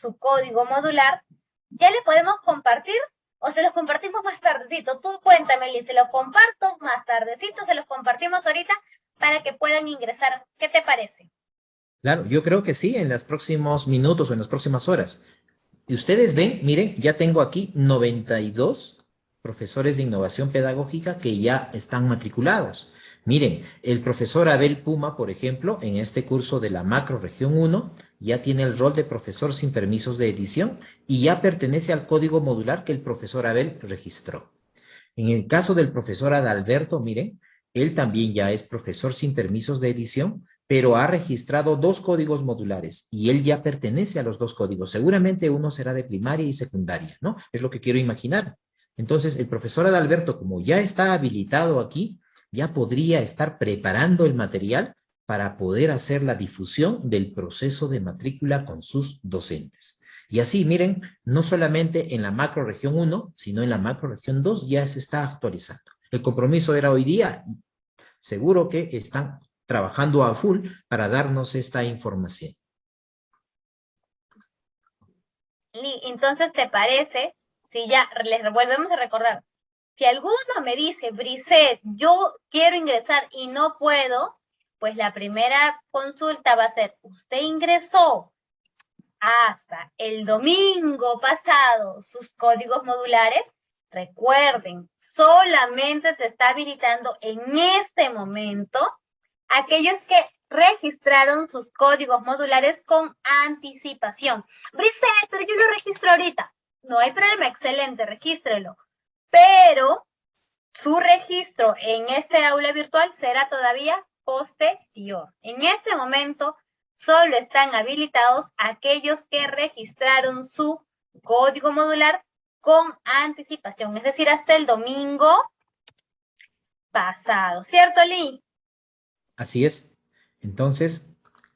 su código modular, ya le podemos compartir o se los compartimos más tardecito. Tú cuéntame, Liz, se los comparto más tardecito, se los compartimos ahorita para que puedan ingresar. ¿Qué te parece? Claro, yo creo que sí, en los próximos minutos o en las próximas horas. Y ustedes ven, miren, ya tengo aquí 92 profesores de innovación pedagógica que ya están matriculados. Miren, el profesor Abel Puma, por ejemplo, en este curso de la macro región 1, ya tiene el rol de profesor sin permisos de edición y ya pertenece al código modular que el profesor Abel registró. En el caso del profesor Adalberto, miren, él también ya es profesor sin permisos de edición, pero ha registrado dos códigos modulares y él ya pertenece a los dos códigos. Seguramente uno será de primaria y secundaria, ¿no? Es lo que quiero imaginar. Entonces, el profesor Adalberto, como ya está habilitado aquí, ya podría estar preparando el material para poder hacer la difusión del proceso de matrícula con sus docentes. Y así, miren, no solamente en la macro región 1, sino en la macro región 2 ya se está actualizando. El compromiso era hoy día, seguro que están trabajando a full para darnos esta información. Entonces, ¿te parece si ya les volvemos a recordar? Si alguno me dice, Briset, yo quiero ingresar y no puedo, pues la primera consulta va a ser, usted ingresó hasta el domingo pasado sus códigos modulares. Recuerden, solamente se está habilitando en este momento aquellos que registraron sus códigos modulares con anticipación. Briset, pero yo lo registro ahorita. No hay problema, excelente, regístrelo. Pero su registro en este aula virtual será todavía posterior. En este momento solo están habilitados aquellos que registraron su código modular con anticipación, es decir, hasta el domingo pasado. ¿Cierto, Lee? Así es. Entonces,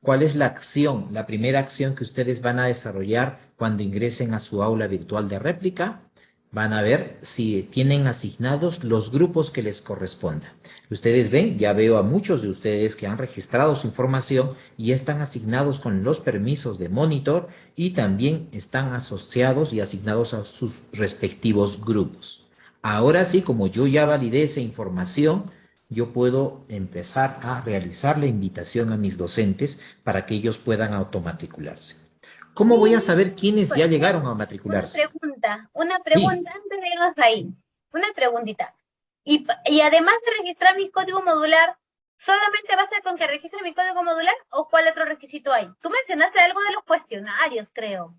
¿cuál es la acción, la primera acción que ustedes van a desarrollar cuando ingresen a su aula virtual de réplica? Van a ver si tienen asignados los grupos que les correspondan. Ustedes ven, ya veo a muchos de ustedes que han registrado su información y están asignados con los permisos de monitor y también están asociados y asignados a sus respectivos grupos. Ahora sí, como yo ya validé esa información, yo puedo empezar a realizar la invitación a mis docentes para que ellos puedan automatricularse. ¿Cómo voy a saber quiénes ya llegaron a matricularse? Una pregunta, una pregunta antes de irnos ahí. Una preguntita. Y, y además de registrar mi código modular, ¿solamente basta con que registre mi código modular o cuál otro requisito hay? Tú mencionaste algo de los cuestionarios, creo.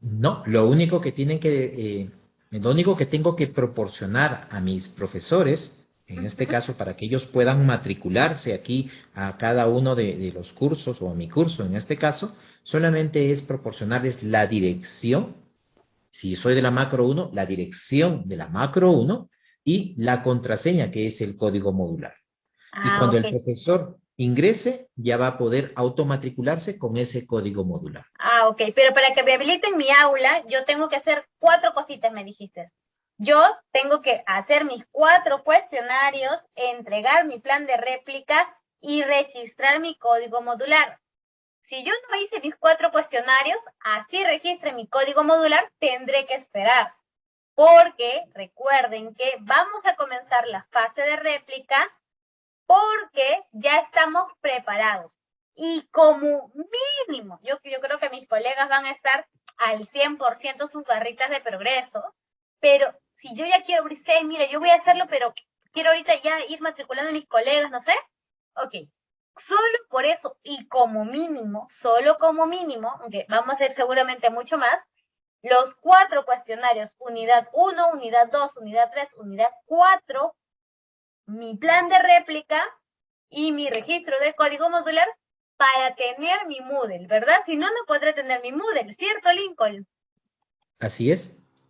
No, lo único que tienen que, eh, lo único que tengo que proporcionar a mis profesores en este caso para que ellos puedan matricularse aquí a cada uno de, los cursos o a mi curso en este caso, solamente es proporcionarles la dirección, si soy de la macro 1, la dirección de la macro 1 y la contraseña que es el código modular. y ah, cuando el profesor ingrese, ya va a poder automatricularse con ese código modular. Ah, ok, pero para que me habiliten mi aula, yo tengo que hacer cuatro cositas, me dijiste. Yo tengo que hacer mis cuatro cuestionarios, entregar mi plan de réplica y registrar mi código modular. Si yo no hice mis cuatro cuestionarios, así registre mi código modular, tendré que esperar. Porque recuerden que vamos a comenzar la fase de réplica porque ya estamos preparados. Y como mínimo, yo, yo creo que mis colegas van a estar al 100% sus barritas de progreso, pero si yo ya quiero brisar, mire, yo voy a hacerlo, pero quiero ahorita ya ir matriculando a mis colegas, no sé. Ok, solo por eso y como mínimo, solo como mínimo, aunque vamos a hacer seguramente mucho más, los cuatro cuestionarios, unidad 1, unidad 2, unidad 3, unidad 4, mi plan de réplica y mi registro de código modular para tener mi Moodle, ¿verdad? Si no, no podré tener mi Moodle, ¿cierto, Lincoln? Así es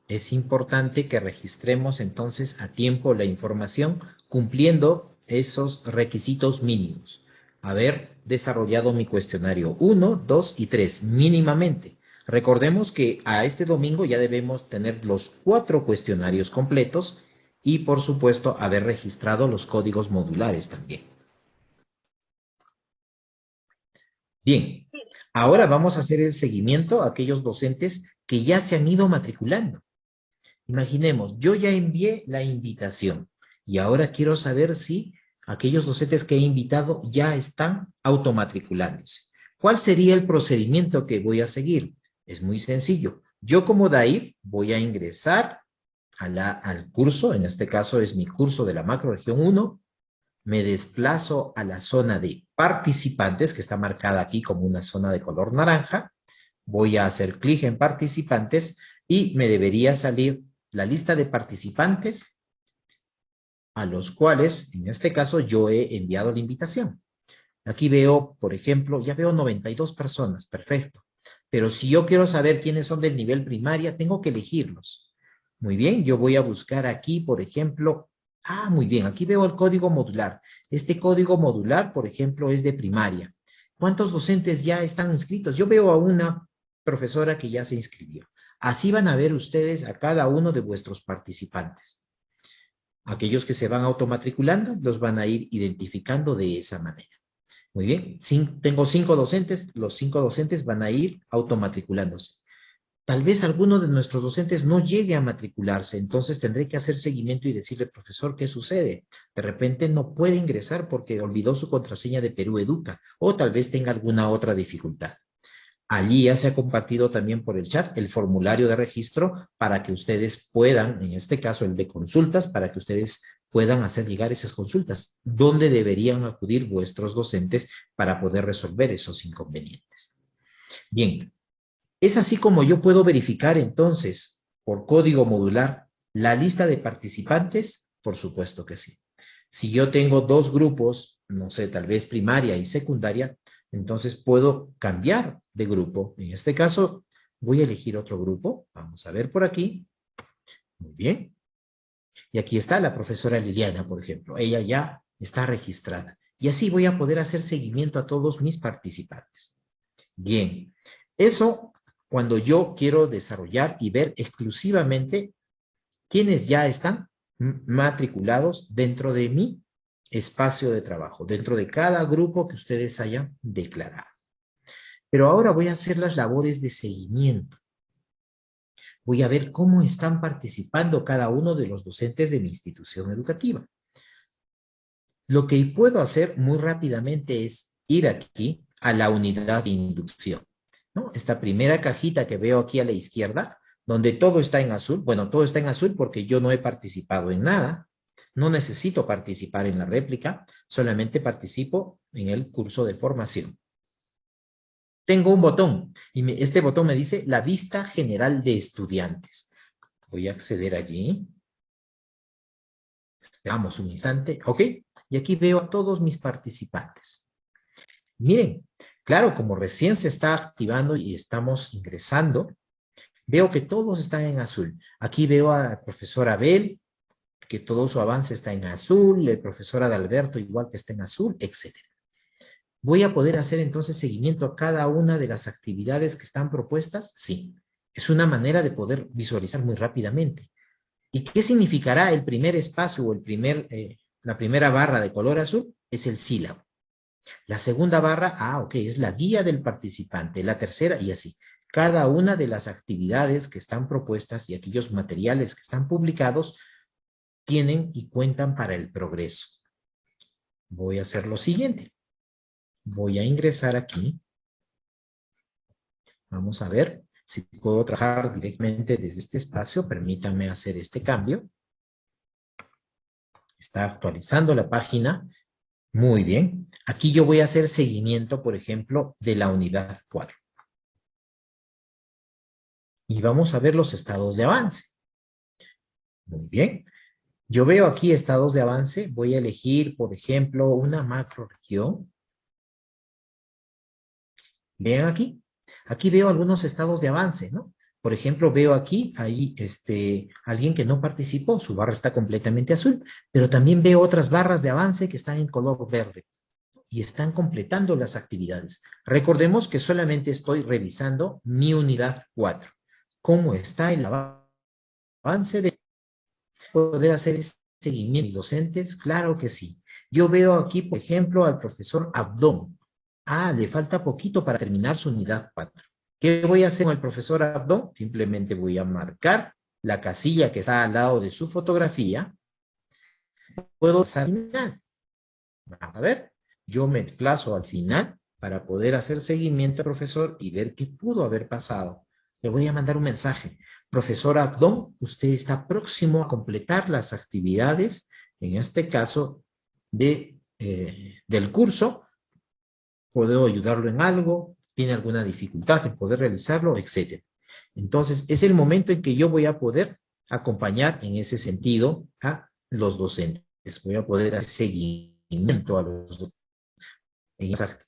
es importante que registremos entonces a tiempo la información cumpliendo esos requisitos mínimos. Haber desarrollado mi cuestionario 1, 2 y 3 mínimamente. Recordemos que a este domingo ya debemos tener los cuatro cuestionarios completos y por supuesto haber registrado los códigos modulares también. Bien, ahora vamos a hacer el seguimiento a aquellos docentes que ya se han ido matriculando. Imaginemos, yo ya envié la invitación y ahora quiero saber si aquellos docentes que he invitado ya están automatriculándose. ¿Cuál sería el procedimiento que voy a seguir? Es muy sencillo. Yo como DAIF voy a ingresar a la, al curso, en este caso es mi curso de la macroregión 1, me desplazo a la zona de participantes, que está marcada aquí como una zona de color naranja, voy a hacer clic en participantes y me debería salir la lista de participantes a los cuales, en este caso, yo he enviado la invitación. Aquí veo, por ejemplo, ya veo 92 personas, perfecto. Pero si yo quiero saber quiénes son del nivel primaria, tengo que elegirlos. Muy bien, yo voy a buscar aquí, por ejemplo, ah, muy bien, aquí veo el código modular. Este código modular, por ejemplo, es de primaria. ¿Cuántos docentes ya están inscritos? Yo veo a una profesora que ya se inscribió. Así van a ver ustedes a cada uno de vuestros participantes. Aquellos que se van automatriculando los van a ir identificando de esa manera. Muy bien, tengo cinco docentes, los cinco docentes van a ir automatriculándose. Tal vez alguno de nuestros docentes no llegue a matricularse, entonces tendré que hacer seguimiento y decirle, profesor, ¿qué sucede? De repente no puede ingresar porque olvidó su contraseña de Perú Educa o tal vez tenga alguna otra dificultad. Allí ya se ha compartido también por el chat el formulario de registro para que ustedes puedan, en este caso el de consultas, para que ustedes puedan hacer llegar esas consultas. ¿Dónde deberían acudir vuestros docentes para poder resolver esos inconvenientes? Bien, es así como yo puedo verificar entonces por código modular la lista de participantes, por supuesto que sí. Si yo tengo dos grupos, no sé, tal vez primaria y secundaria, entonces puedo cambiar de grupo. En este caso voy a elegir otro grupo. Vamos a ver por aquí. Muy bien. Y aquí está la profesora Liliana, por ejemplo. Ella ya está registrada. Y así voy a poder hacer seguimiento a todos mis participantes. Bien. Eso cuando yo quiero desarrollar y ver exclusivamente quiénes ya están matriculados dentro de mi espacio de trabajo, dentro de cada grupo que ustedes hayan declarado. Pero ahora voy a hacer las labores de seguimiento. Voy a ver cómo están participando cada uno de los docentes de mi institución educativa. Lo que puedo hacer muy rápidamente es ir aquí a la unidad de inducción. ¿no? Esta primera cajita que veo aquí a la izquierda, donde todo está en azul. Bueno, todo está en azul porque yo no he participado en nada. No necesito participar en la réplica, solamente participo en el curso de formación. Tengo un botón y este botón me dice la vista general de estudiantes. Voy a acceder allí. Esperamos un instante. Ok. Y aquí veo a todos mis participantes. Miren, claro, como recién se está activando y estamos ingresando, veo que todos están en azul. Aquí veo a profesor Abel, que todo su avance está en azul, el profesor Adalberto igual que está en azul, etc. ¿Voy a poder hacer entonces seguimiento a cada una de las actividades que están propuestas? Sí. Es una manera de poder visualizar muy rápidamente. ¿Y qué significará el primer espacio o el primer, eh, la primera barra de color azul? Es el sílabo. La segunda barra, ah, ok, es la guía del participante. La tercera, y así. Cada una de las actividades que están propuestas y aquellos materiales que están publicados tienen y cuentan para el progreso. Voy a hacer lo siguiente. Voy a ingresar aquí. Vamos a ver si puedo trabajar directamente desde este espacio. Permítanme hacer este cambio. Está actualizando la página. Muy bien. Aquí yo voy a hacer seguimiento, por ejemplo, de la unidad 4. Y vamos a ver los estados de avance. Muy bien. Yo veo aquí estados de avance. Voy a elegir, por ejemplo, una macro región. Vean aquí. Aquí veo algunos estados de avance, ¿no? Por ejemplo, veo aquí, ahí, este, alguien que no participó, su barra está completamente azul, pero también veo otras barras de avance que están en color verde y están completando las actividades. Recordemos que solamente estoy revisando mi unidad 4. ¿Cómo está el avance de poder hacer seguimiento docentes? Claro que sí. Yo veo aquí, por ejemplo, al profesor Abdón. Ah, le falta poquito para terminar su unidad 4. ¿Qué voy a hacer con el profesor Abdón? Simplemente voy a marcar la casilla que está al lado de su fotografía. Puedo final. A ver, yo me desplazo al final para poder hacer seguimiento al profesor y ver qué pudo haber pasado. Le voy a mandar un mensaje. Profesor Abdón, usted está próximo a completar las actividades, en este caso, de, eh, del curso, puedo ayudarlo en algo, tiene alguna dificultad en poder realizarlo, etcétera. Entonces, es el momento en que yo voy a poder acompañar en ese sentido a los docentes. Voy a poder hacer seguimiento a los docentes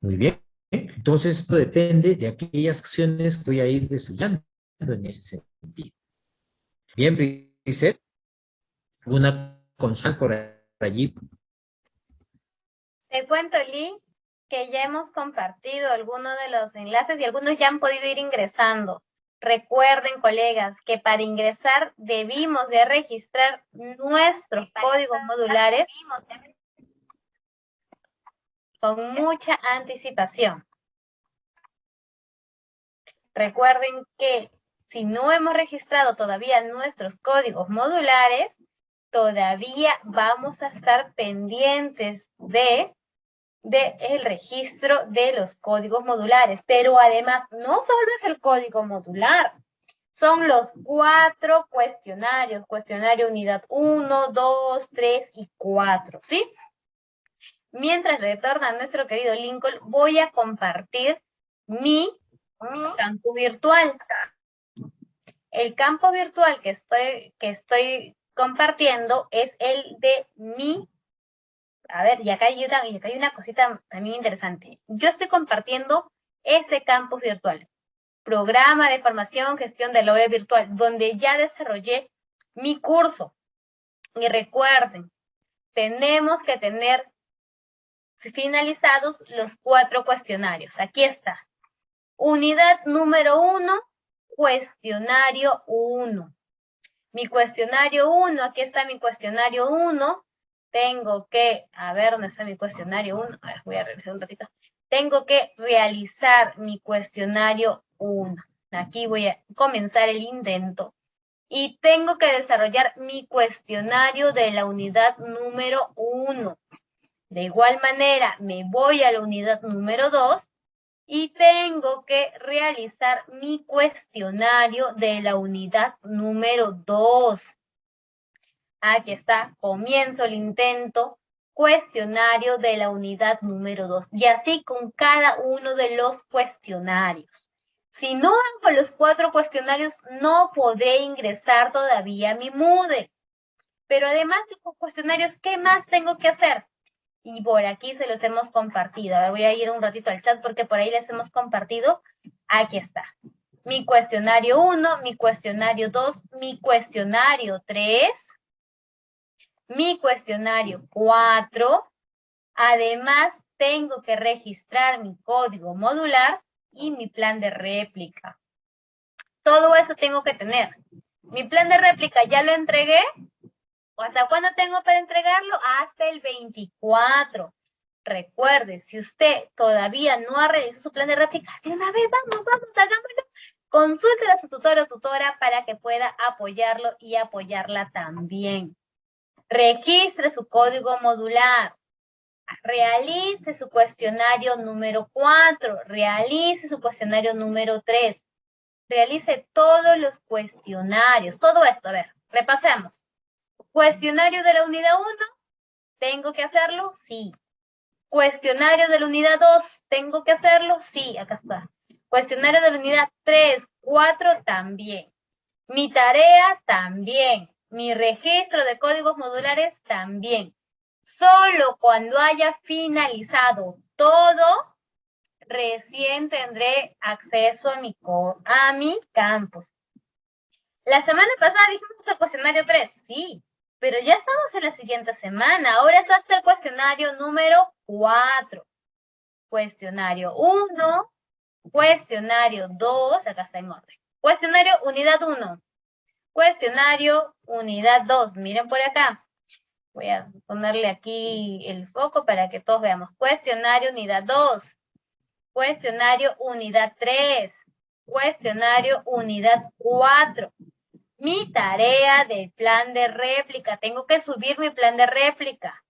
Muy bien. Entonces, esto depende de aquellas acciones que voy a ir desarrollando en ese sentido. Bien, Brice, una consulta por allí. Te cuento, Lee, que ya hemos compartido algunos de los enlaces y algunos ya han podido ir ingresando. Recuerden, colegas, que para ingresar debimos de registrar nuestros códigos modulares con mucha anticipación. Recuerden que si no hemos registrado todavía nuestros códigos modulares, todavía vamos a estar pendientes de del el registro de los códigos modulares. Pero además, no solo es el código modular, son los cuatro cuestionarios, cuestionario unidad 1, 2, 3 y 4, ¿sí? Mientras retorna nuestro querido Lincoln, voy a compartir mi, mi campo virtual. El campo virtual que estoy, que estoy compartiendo es el de mi a ver, y acá hay una, cosita también interesante. Yo estoy compartiendo ese campus virtual, programa de formación, gestión de la web virtual, donde ya desarrollé mi curso. Y recuerden, tenemos que tener finalizados los cuatro cuestionarios. Aquí está. Unidad número uno, cuestionario uno. Mi cuestionario uno, aquí está mi cuestionario uno, tengo que, a ver, ¿dónde está mi cuestionario 1? A ver, voy a revisar un ratito. Tengo que realizar mi cuestionario 1. Aquí voy a comenzar el intento. Y tengo que desarrollar mi cuestionario de la unidad número 1. De igual manera, me voy a la unidad número 2 y tengo que realizar mi cuestionario de la unidad número 2. Aquí está, comienzo el intento, cuestionario de la unidad número 2. Y así con cada uno de los cuestionarios. Si no hago los cuatro cuestionarios, no podré ingresar todavía a mi MUDE. Pero además de los cuestionarios, ¿qué más tengo que hacer? Y por aquí se los hemos compartido. Ahora voy a ir un ratito al chat porque por ahí les hemos compartido. Aquí está. Mi cuestionario 1, mi cuestionario 2, mi cuestionario 3, mi cuestionario 4. Además, tengo que registrar mi código modular y mi plan de réplica. Todo eso tengo que tener. Mi plan de réplica ya lo entregué. ¿Hasta cuándo tengo para entregarlo? Hasta el 24. Recuerde, si usted todavía no ha realizado su plan de réplica, de una vez, vamos, vamos, hagámoslo. Consulte a su tutor o tutora para que pueda apoyarlo y apoyarla también. Registre su código modular. Realice su cuestionario número 4. Realice su cuestionario número 3. Realice todos los cuestionarios. Todo esto, a ver, repasemos. Cuestionario de la unidad 1. ¿Tengo que hacerlo? Sí. Cuestionario de la unidad 2, ¿tengo que hacerlo? Sí, acá está. Cuestionario de la unidad 3, 4 también. Mi tarea también. Mi registro de códigos modulares también. Solo cuando haya finalizado todo, recién tendré acceso a mi, a mi campus. La semana pasada dijimos el cuestionario 3, sí, pero ya estamos en la siguiente semana. Ahora es hasta el cuestionario número 4. Cuestionario 1, cuestionario 2, acá está en orden. Cuestionario unidad 1. Cuestionario unidad 2. Miren por acá. Voy a ponerle aquí el foco para que todos veamos. Cuestionario unidad 2. Cuestionario unidad 3. Cuestionario unidad 4 mi tarea del plan de réplica. Tengo que subir mi plan de réplica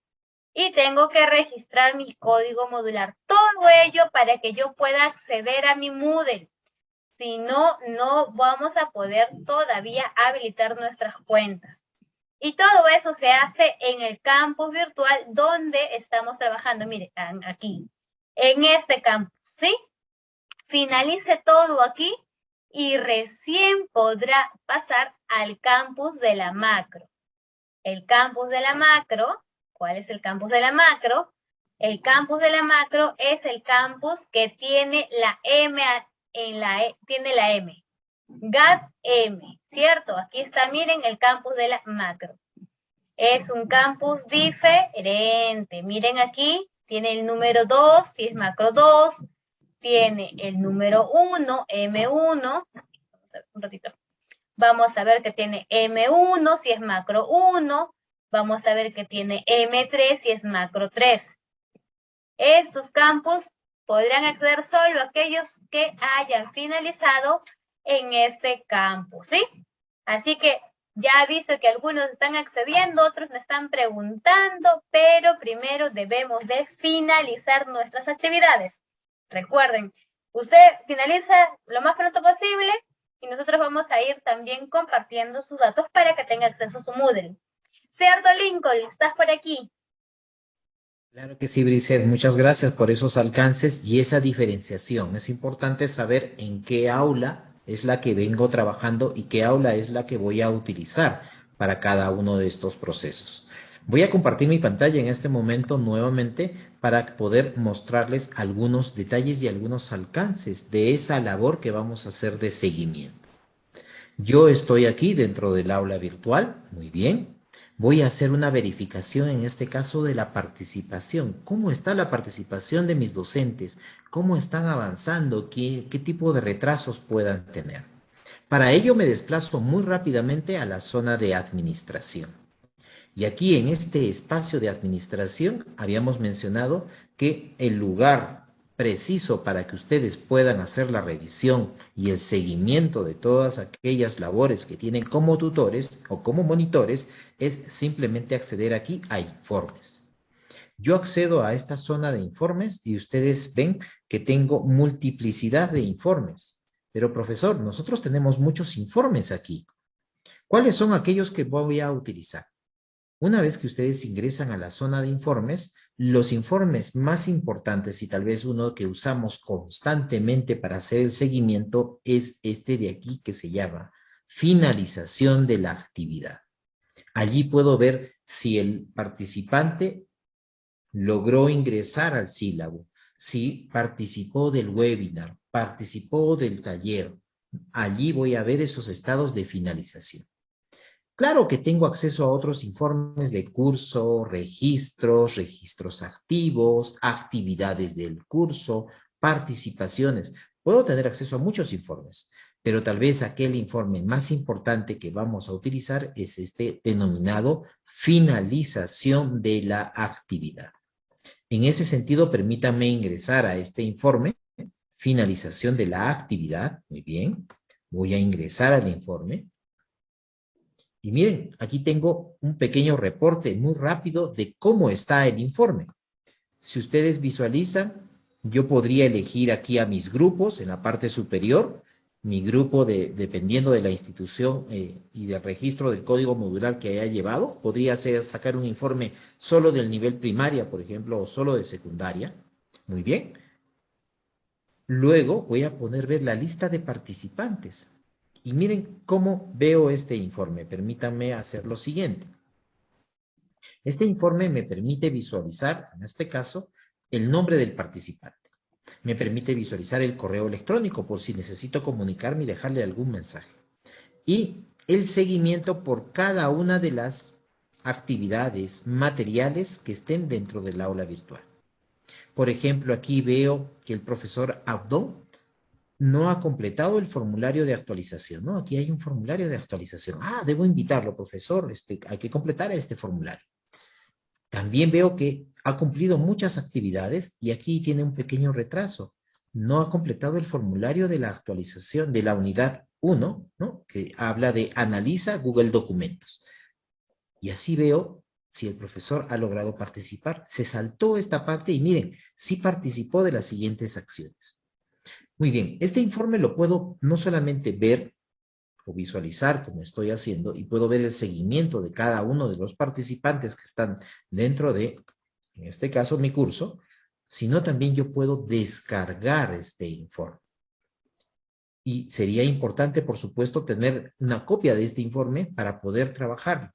y tengo que registrar mi código modular. Todo ello para que yo pueda acceder a mi Moodle. Si no, no vamos a poder todavía habilitar nuestras cuentas. Y todo eso se hace en el campus virtual donde estamos trabajando. Mire, aquí, en este campus, ¿sí? Finalice todo aquí y recién podrá pasar al campus de la macro. El campus de la macro, ¿cuál es el campus de la macro? El campus de la macro es el campus que tiene la M en la e, tiene la M. GAT M, ¿cierto? Aquí está, miren, el campus de la macro. Es un campus diferente. Miren aquí, tiene el número 2, si es macro 2, tiene el número 1, M1, un ratito. Vamos a ver que tiene M1 si es macro 1, vamos a ver que tiene M3 si es macro 3. Estos campos podrán acceder solo aquellos que hayan finalizado en este campo, ¿sí? Así que ya he visto que algunos están accediendo, otros me están preguntando, pero primero debemos de finalizar nuestras actividades. Recuerden, usted finaliza lo más pronto posible y nosotros vamos a ir también compartiendo sus datos para que tenga acceso a su Moodle. ¿Cierto, Lincoln? ¿Estás por aquí? Claro que sí, Brisset. Muchas gracias por esos alcances y esa diferenciación. Es importante saber en qué aula es la que vengo trabajando y qué aula es la que voy a utilizar para cada uno de estos procesos. Voy a compartir mi pantalla en este momento nuevamente para poder mostrarles algunos detalles y algunos alcances de esa labor que vamos a hacer de seguimiento. Yo estoy aquí dentro del aula virtual, muy bien. Voy a hacer una verificación en este caso de la participación. ¿Cómo está la participación de mis docentes? ¿Cómo están avanzando? ¿Qué, tipo de retrasos puedan tener? Para ello me desplazo muy rápidamente a la zona de administración. Y aquí en este espacio de administración habíamos mencionado que el lugar preciso para que ustedes puedan hacer la revisión y el seguimiento de todas aquellas labores que tienen como tutores o como monitores es simplemente acceder aquí a informes. Yo accedo a esta zona de informes y ustedes ven que tengo multiplicidad de informes. Pero profesor, nosotros tenemos muchos informes aquí. ¿Cuáles son aquellos que voy a utilizar? Una vez que ustedes ingresan a la zona de informes, los informes más importantes y tal vez uno que usamos constantemente para hacer el seguimiento es este de aquí que se llama finalización de la actividad. Allí puedo ver si el participante logró ingresar al sílabo, si participó del webinar, participó del taller. Allí voy a ver esos estados de finalización. Claro que tengo acceso a otros informes de curso, registros, registros activos, actividades del curso, participaciones. Puedo tener acceso a muchos informes, pero tal vez aquel informe más importante que vamos a utilizar es este denominado finalización de la actividad. En ese sentido, permítanme ingresar a este informe, finalización de la actividad. Muy bien, voy a ingresar al informe. Y miren, aquí tengo un pequeño reporte muy rápido de cómo está el informe. Si ustedes visualizan, yo podría elegir aquí a mis grupos en la parte superior, mi grupo de, dependiendo de la institución eh, y del registro del código modular que haya llevado, podría ser sacar un informe solo del nivel primaria, por ejemplo, o solo de secundaria. Muy bien. Luego voy a poner ver la lista de participantes. Y miren cómo veo este informe. Permítanme hacer lo siguiente. Este informe me permite visualizar, en este caso, el nombre del participante. Me permite visualizar el correo electrónico por si necesito comunicarme y dejarle algún mensaje. Y el seguimiento por cada una de las actividades materiales que estén dentro del aula virtual. Por ejemplo, aquí veo que el profesor Abdo no ha completado el formulario de actualización, ¿no? Aquí hay un formulario de actualización. Ah, debo invitarlo, profesor, este, hay que completar este formulario. También veo que ha cumplido muchas actividades y aquí tiene un pequeño retraso. No ha completado el formulario de la actualización de la unidad 1, ¿no? que habla de analiza Google Documentos. Y así veo si el profesor ha logrado participar. Se saltó esta parte y miren, sí participó de las siguientes acciones. Muy bien, este informe lo puedo no solamente ver o visualizar como estoy haciendo y puedo ver el seguimiento de cada uno de los participantes que están dentro de, en este caso, mi curso, sino también yo puedo descargar este informe. Y sería importante, por supuesto, tener una copia de este informe para poder trabajar.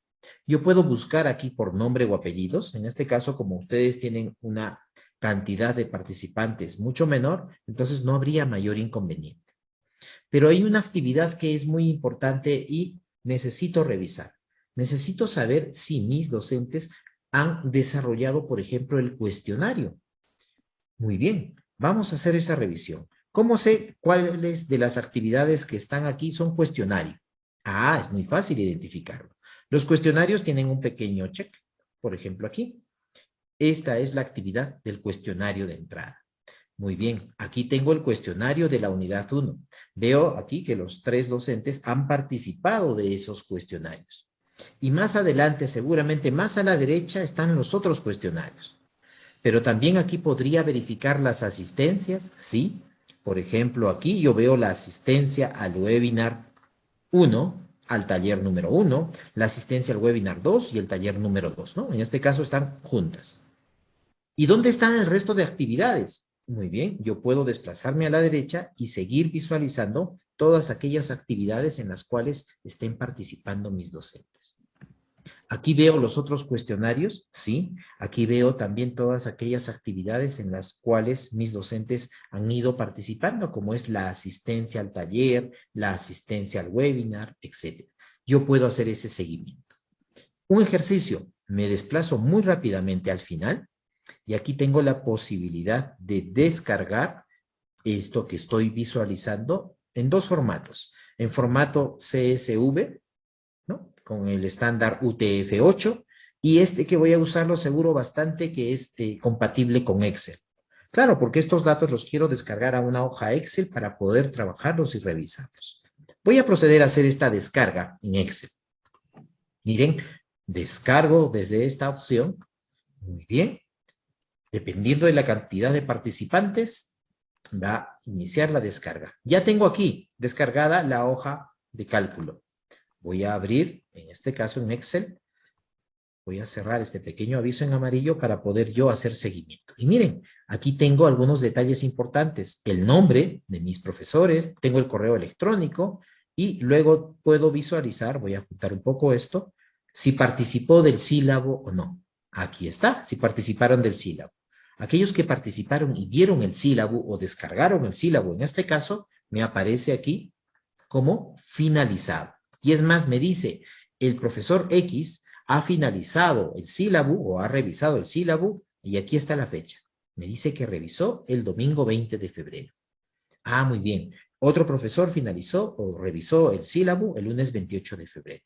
Yo puedo buscar aquí por nombre o apellidos. En este caso, como ustedes tienen una cantidad de participantes mucho menor, entonces no habría mayor inconveniente. Pero hay una actividad que es muy importante y necesito revisar. Necesito saber si mis docentes han desarrollado, por ejemplo, el cuestionario. Muy bien, vamos a hacer esa revisión. ¿Cómo sé cuáles de las actividades que están aquí son cuestionario? Ah, es muy fácil identificarlo. Los cuestionarios tienen un pequeño check, por ejemplo aquí. Esta es la actividad del cuestionario de entrada. Muy bien, aquí tengo el cuestionario de la unidad 1. Veo aquí que los tres docentes han participado de esos cuestionarios. Y más adelante, seguramente más a la derecha, están los otros cuestionarios. Pero también aquí podría verificar las asistencias, ¿sí? Por ejemplo, aquí yo veo la asistencia al webinar 1, al taller número 1, la asistencia al webinar 2 y el taller número 2, ¿no? En este caso están juntas. ¿Y dónde están el resto de actividades? Muy bien, yo puedo desplazarme a la derecha y seguir visualizando todas aquellas actividades en las cuales estén participando mis docentes. Aquí veo los otros cuestionarios, ¿sí? Aquí veo también todas aquellas actividades en las cuales mis docentes han ido participando, como es la asistencia al taller, la asistencia al webinar, etc. Yo puedo hacer ese seguimiento. Un ejercicio, me desplazo muy rápidamente al final y aquí tengo la posibilidad de descargar esto que estoy visualizando en dos formatos. En formato CSV, ¿no? Con el estándar UTF-8 y este que voy a usarlo seguro bastante que es eh, compatible con Excel. Claro, porque estos datos los quiero descargar a una hoja Excel para poder trabajarlos y revisarlos. Voy a proceder a hacer esta descarga en Excel. Miren, descargo desde esta opción. Muy bien. Dependiendo de la cantidad de participantes, va a iniciar la descarga. Ya tengo aquí descargada la hoja de cálculo. Voy a abrir, en este caso en Excel, voy a cerrar este pequeño aviso en amarillo para poder yo hacer seguimiento. Y miren, aquí tengo algunos detalles importantes. El nombre de mis profesores, tengo el correo electrónico y luego puedo visualizar, voy a apuntar un poco esto, si participó del sílabo o no. Aquí está, si participaron del sílabo. Aquellos que participaron y dieron el sílabo o descargaron el sílabo, en este caso, me aparece aquí como finalizado. Y es más, me dice, el profesor X ha finalizado el sílabo o ha revisado el sílabo y aquí está la fecha. Me dice que revisó el domingo 20 de febrero. Ah, muy bien. Otro profesor finalizó o revisó el sílabo el lunes 28 de febrero.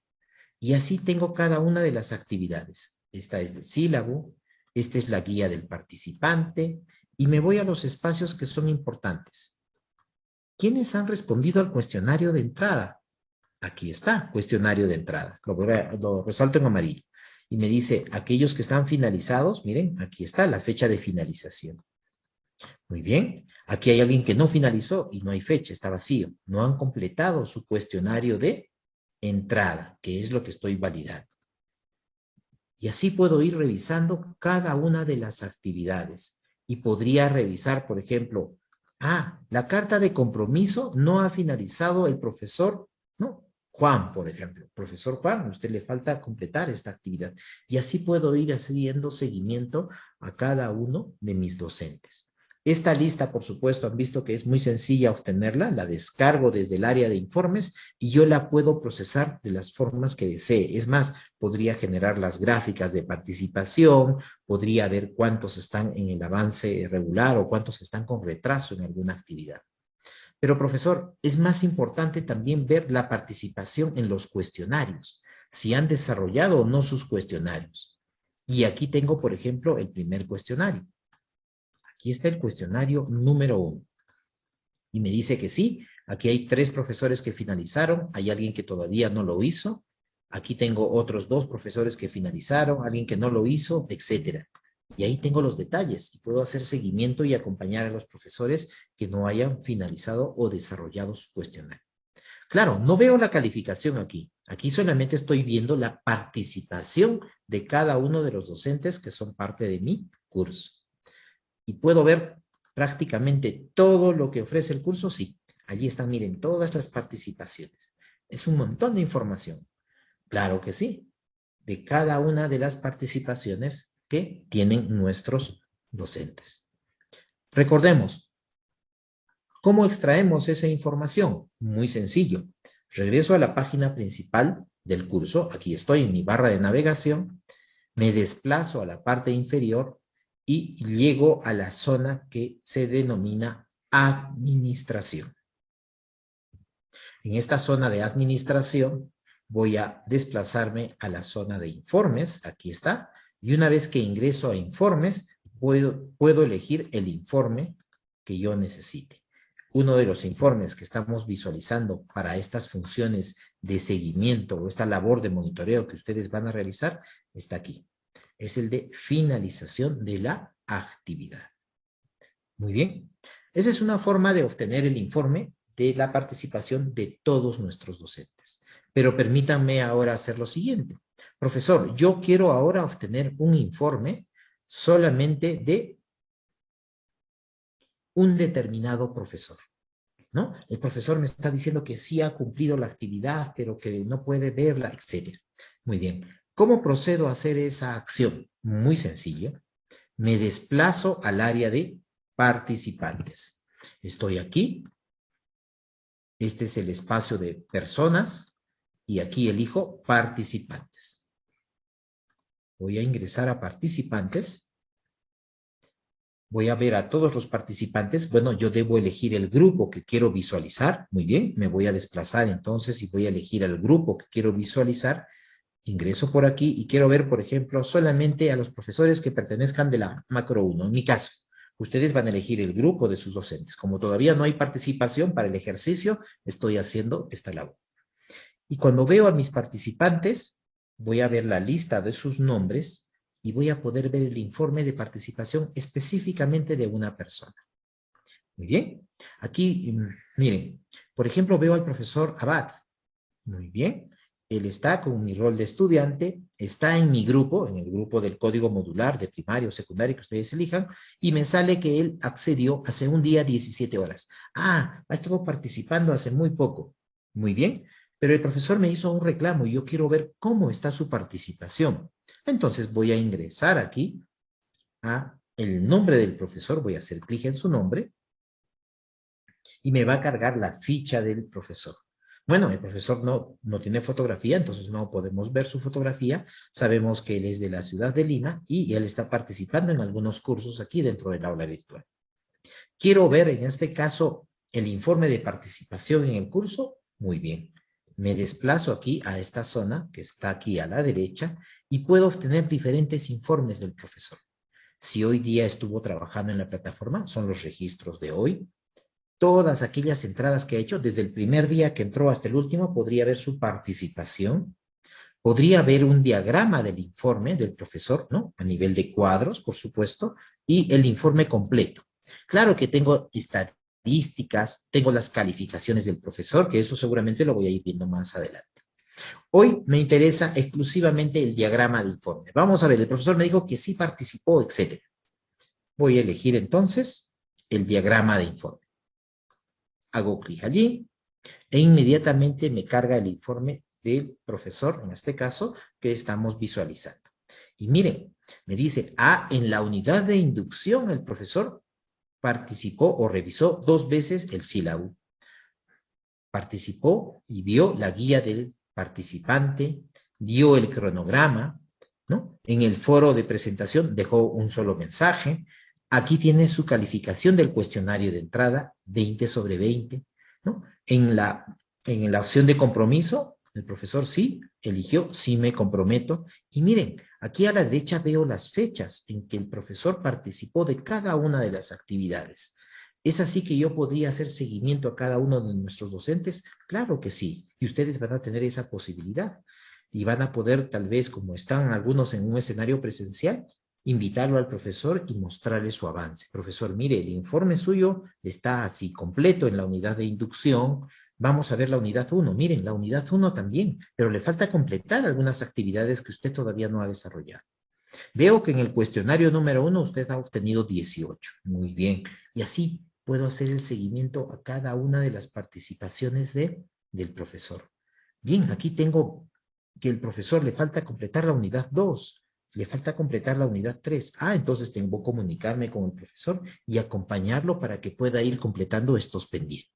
Y así tengo cada una de las actividades. Esta es el sílabo, esta es la guía del participante y me voy a los espacios que son importantes. ¿Quiénes han respondido al cuestionario de entrada? Aquí está, cuestionario de entrada. Lo, resalto en amarillo. Y me dice, aquellos que están finalizados, miren, aquí está la fecha de finalización. Muy bien, aquí hay alguien que no finalizó y no hay fecha, está vacío. No han completado su cuestionario de entrada, que es lo que estoy validando. Y así puedo ir revisando cada una de las actividades. Y podría revisar, por ejemplo, ah, la carta de compromiso no ha finalizado el profesor, no, Juan, por ejemplo. Profesor Juan, a usted le falta completar esta actividad. Y así puedo ir haciendo seguimiento a cada uno de mis docentes. Esta lista, por supuesto, han visto que es muy sencilla obtenerla, la descargo desde el área de informes y yo la puedo procesar de las formas que desee. Es más, podría generar las gráficas de participación, podría ver cuántos están en el avance regular o cuántos están con retraso en alguna actividad. Pero profesor, es más importante también ver la participación en los cuestionarios, si han desarrollado o no sus cuestionarios. Y aquí tengo, por ejemplo, el primer cuestionario. Aquí está el cuestionario número uno. Y me dice que sí, aquí hay tres profesores que finalizaron, hay alguien que todavía no lo hizo, aquí tengo otros dos profesores que finalizaron, alguien que no lo hizo, etcétera. Y ahí tengo los detalles y puedo hacer seguimiento y acompañar a los profesores que no hayan finalizado o desarrollado su cuestionario. Claro, no veo la calificación aquí. Aquí solamente estoy viendo la participación de cada uno de los docentes que son parte de mi curso y puedo ver prácticamente todo lo que ofrece el curso, sí. Allí están, miren, todas las participaciones. Es un montón de información. Claro que sí. De cada una de las participaciones que tienen nuestros docentes. Recordemos, ¿cómo extraemos esa información? Muy sencillo. Regreso a la página principal del curso. Aquí estoy en mi barra de navegación. Me desplazo a la parte inferior y llego a la zona que se denomina administración. En esta zona de administración voy a desplazarme a la zona de informes, aquí está, y una vez que ingreso a informes, puedo, puedo elegir el informe que yo necesite. Uno de los informes que estamos visualizando para estas funciones de seguimiento o esta labor de monitoreo que ustedes van a realizar está aquí es el de finalización de la actividad. Muy bien. Esa es una forma de obtener el informe de la participación de todos nuestros docentes. Pero permítanme ahora hacer lo siguiente. Profesor, yo quiero ahora obtener un informe solamente de un determinado profesor. ¿No? El profesor me está diciendo que sí ha cumplido la actividad, pero que no puede verla, etc. Muy bien. ¿Cómo procedo a hacer esa acción? Muy sencillo. Me desplazo al área de participantes. Estoy aquí. Este es el espacio de personas. Y aquí elijo participantes. Voy a ingresar a participantes. Voy a ver a todos los participantes. Bueno, yo debo elegir el grupo que quiero visualizar. Muy bien, me voy a desplazar entonces y voy a elegir el grupo que quiero visualizar ingreso por aquí y quiero ver, por ejemplo, solamente a los profesores que pertenezcan de la macro 1. En mi caso, ustedes van a elegir el grupo de sus docentes. Como todavía no hay participación para el ejercicio, estoy haciendo esta labor. Y cuando veo a mis participantes, voy a ver la lista de sus nombres y voy a poder ver el informe de participación específicamente de una persona. Muy bien. Aquí, mm, miren, por ejemplo, veo al profesor Abad. Muy bien. Él está con mi rol de estudiante, está en mi grupo, en el grupo del código modular de primario o secundario que ustedes elijan, y me sale que él accedió hace un día 17 horas. Ah, ha estado participando hace muy poco. Muy bien, pero el profesor me hizo un reclamo y yo quiero ver cómo está su participación. Entonces voy a ingresar aquí a el nombre del profesor, voy a hacer clic en su nombre, y me va a cargar la ficha del profesor. Bueno, el profesor no, no tiene fotografía, entonces no podemos ver su fotografía. Sabemos que él es de la ciudad de Lima y él está participando en algunos cursos aquí dentro del aula virtual. Quiero ver en este caso el informe de participación en el curso. Muy bien. Me desplazo aquí a esta zona que está aquí a la derecha y puedo obtener diferentes informes del profesor. Si hoy día estuvo trabajando en la plataforma, son los registros de hoy. Todas aquellas entradas que ha hecho, desde el primer día que entró hasta el último, podría ver su participación. Podría ver un diagrama del informe del profesor, ¿no? A nivel de cuadros, por supuesto, y el informe completo. Claro que tengo estadísticas, tengo las calificaciones del profesor, que eso seguramente lo voy a ir viendo más adelante. Hoy me interesa exclusivamente el diagrama de informe. Vamos a ver, el profesor me dijo que sí participó, etc. Voy a elegir entonces el diagrama de informe. Hago clic allí e inmediatamente me carga el informe del profesor, en este caso, que estamos visualizando. Y miren, me dice, ah, en la unidad de inducción el profesor participó o revisó dos veces el sílabo. Participó y vio la guía del participante, dio el cronograma, ¿no? En el foro de presentación dejó un solo mensaje. Aquí tiene su calificación del cuestionario de entrada, 20 sobre 20, ¿no? En la, en la opción de compromiso, el profesor sí eligió, sí me comprometo. Y miren, aquí a la derecha veo las fechas en que el profesor participó de cada una de las actividades. ¿Es así que yo podría hacer seguimiento a cada uno de nuestros docentes? Claro que sí, y ustedes van a tener esa posibilidad. Y van a poder, tal vez, como están algunos en un escenario presencial, invitarlo al profesor y mostrarle su avance. Profesor, mire, el informe suyo está así completo en la unidad de inducción. Vamos a ver la unidad 1. Miren, la unidad 1 también, pero le falta completar algunas actividades que usted todavía no ha desarrollado. Veo que en el cuestionario número 1 usted ha obtenido 18. Muy bien. Y así puedo hacer el seguimiento a cada una de las participaciones de, del profesor. Bien, aquí tengo que el profesor le falta completar la unidad 2, le falta completar la unidad 3. Ah, entonces tengo que comunicarme con el profesor y acompañarlo para que pueda ir completando estos pendientes.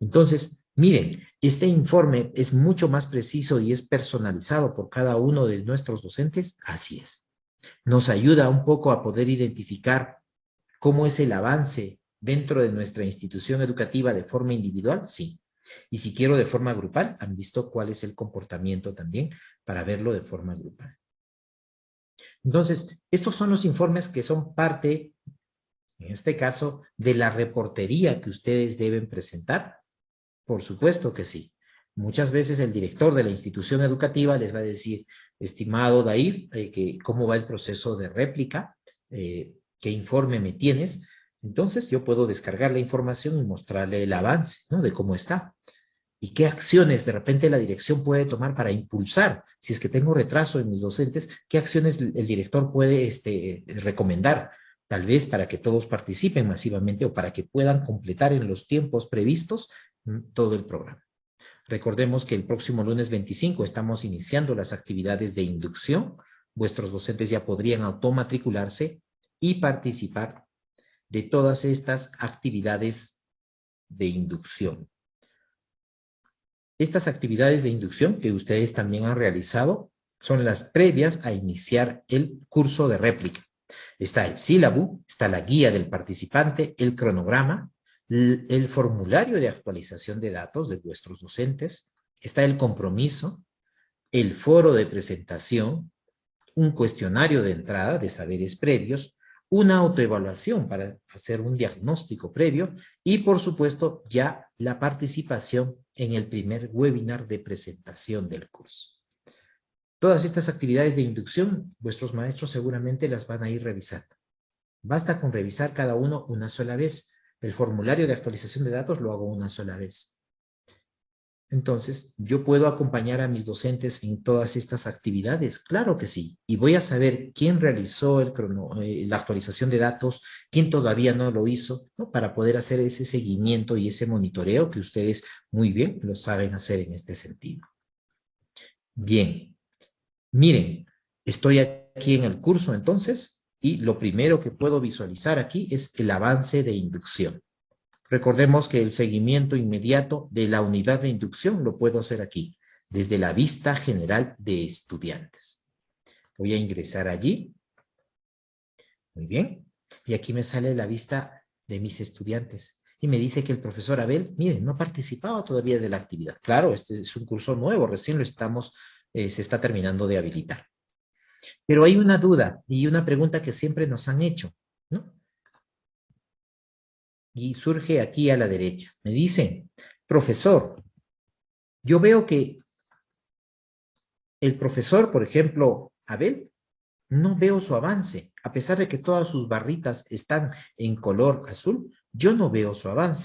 Entonces, miren, este informe es mucho más preciso y es personalizado por cada uno de nuestros docentes. Así es. Nos ayuda un poco a poder identificar ¿Cómo es el avance dentro de nuestra institución educativa de forma individual? Sí. Y si quiero de forma grupal, han visto cuál es el comportamiento también para verlo de forma grupal. Entonces, estos son los informes que son parte, en este caso, de la reportería que ustedes deben presentar. Por supuesto que sí. Muchas veces el director de la institución educativa les va a decir, estimado Dair, eh, que cómo va el proceso de réplica, eh, qué informe me tienes, entonces yo puedo descargar la información y mostrarle el avance, ¿no? De cómo está. Y qué acciones de repente la dirección puede tomar para impulsar, si es que tengo retraso en mis docentes, qué acciones el director puede este, recomendar, tal vez para que todos participen masivamente o para que puedan completar en los tiempos previstos todo el programa. Recordemos que el próximo lunes 25 estamos iniciando las actividades de inducción. Vuestros docentes ya podrían automatricularse y participar de todas estas actividades de inducción. Estas actividades de inducción que ustedes también han realizado son las previas a iniciar el curso de réplica. Está el sílabo, está la guía del participante, el cronograma, el formulario de actualización de datos de vuestros docentes, está el compromiso, el foro de presentación, un cuestionario de entrada de saberes previos, una autoevaluación para hacer un diagnóstico previo y, por supuesto, ya la participación en el primer webinar de presentación del curso. Todas estas actividades de inducción, vuestros maestros seguramente las van a ir revisando. Basta con revisar cada uno una sola vez. El formulario de actualización de datos lo hago una sola vez. Entonces, ¿yo puedo acompañar a mis docentes en todas estas actividades? Claro que sí. Y voy a saber quién realizó el eh, la actualización de datos, quién todavía no lo hizo, ¿no? para poder hacer ese seguimiento y ese monitoreo que ustedes muy bien lo saben hacer en este sentido. Bien, miren, estoy aquí en el curso entonces y lo primero que puedo visualizar aquí es el avance de inducción. Recordemos que el seguimiento inmediato de la unidad de inducción lo puedo hacer aquí, desde la vista general de estudiantes. Voy a ingresar allí. Muy bien. Y aquí me sale la vista de mis estudiantes. Y me dice que el profesor Abel, miren, no ha participado todavía de la actividad. Claro, este es un curso nuevo, recién lo estamos, eh, se está terminando de habilitar. Pero hay una duda y una pregunta que siempre nos han hecho. Y surge aquí a la derecha. Me dicen, profesor, yo veo que el profesor, por ejemplo, Abel, no veo su avance. A pesar de que todas sus barritas están en color azul, yo no veo su avance.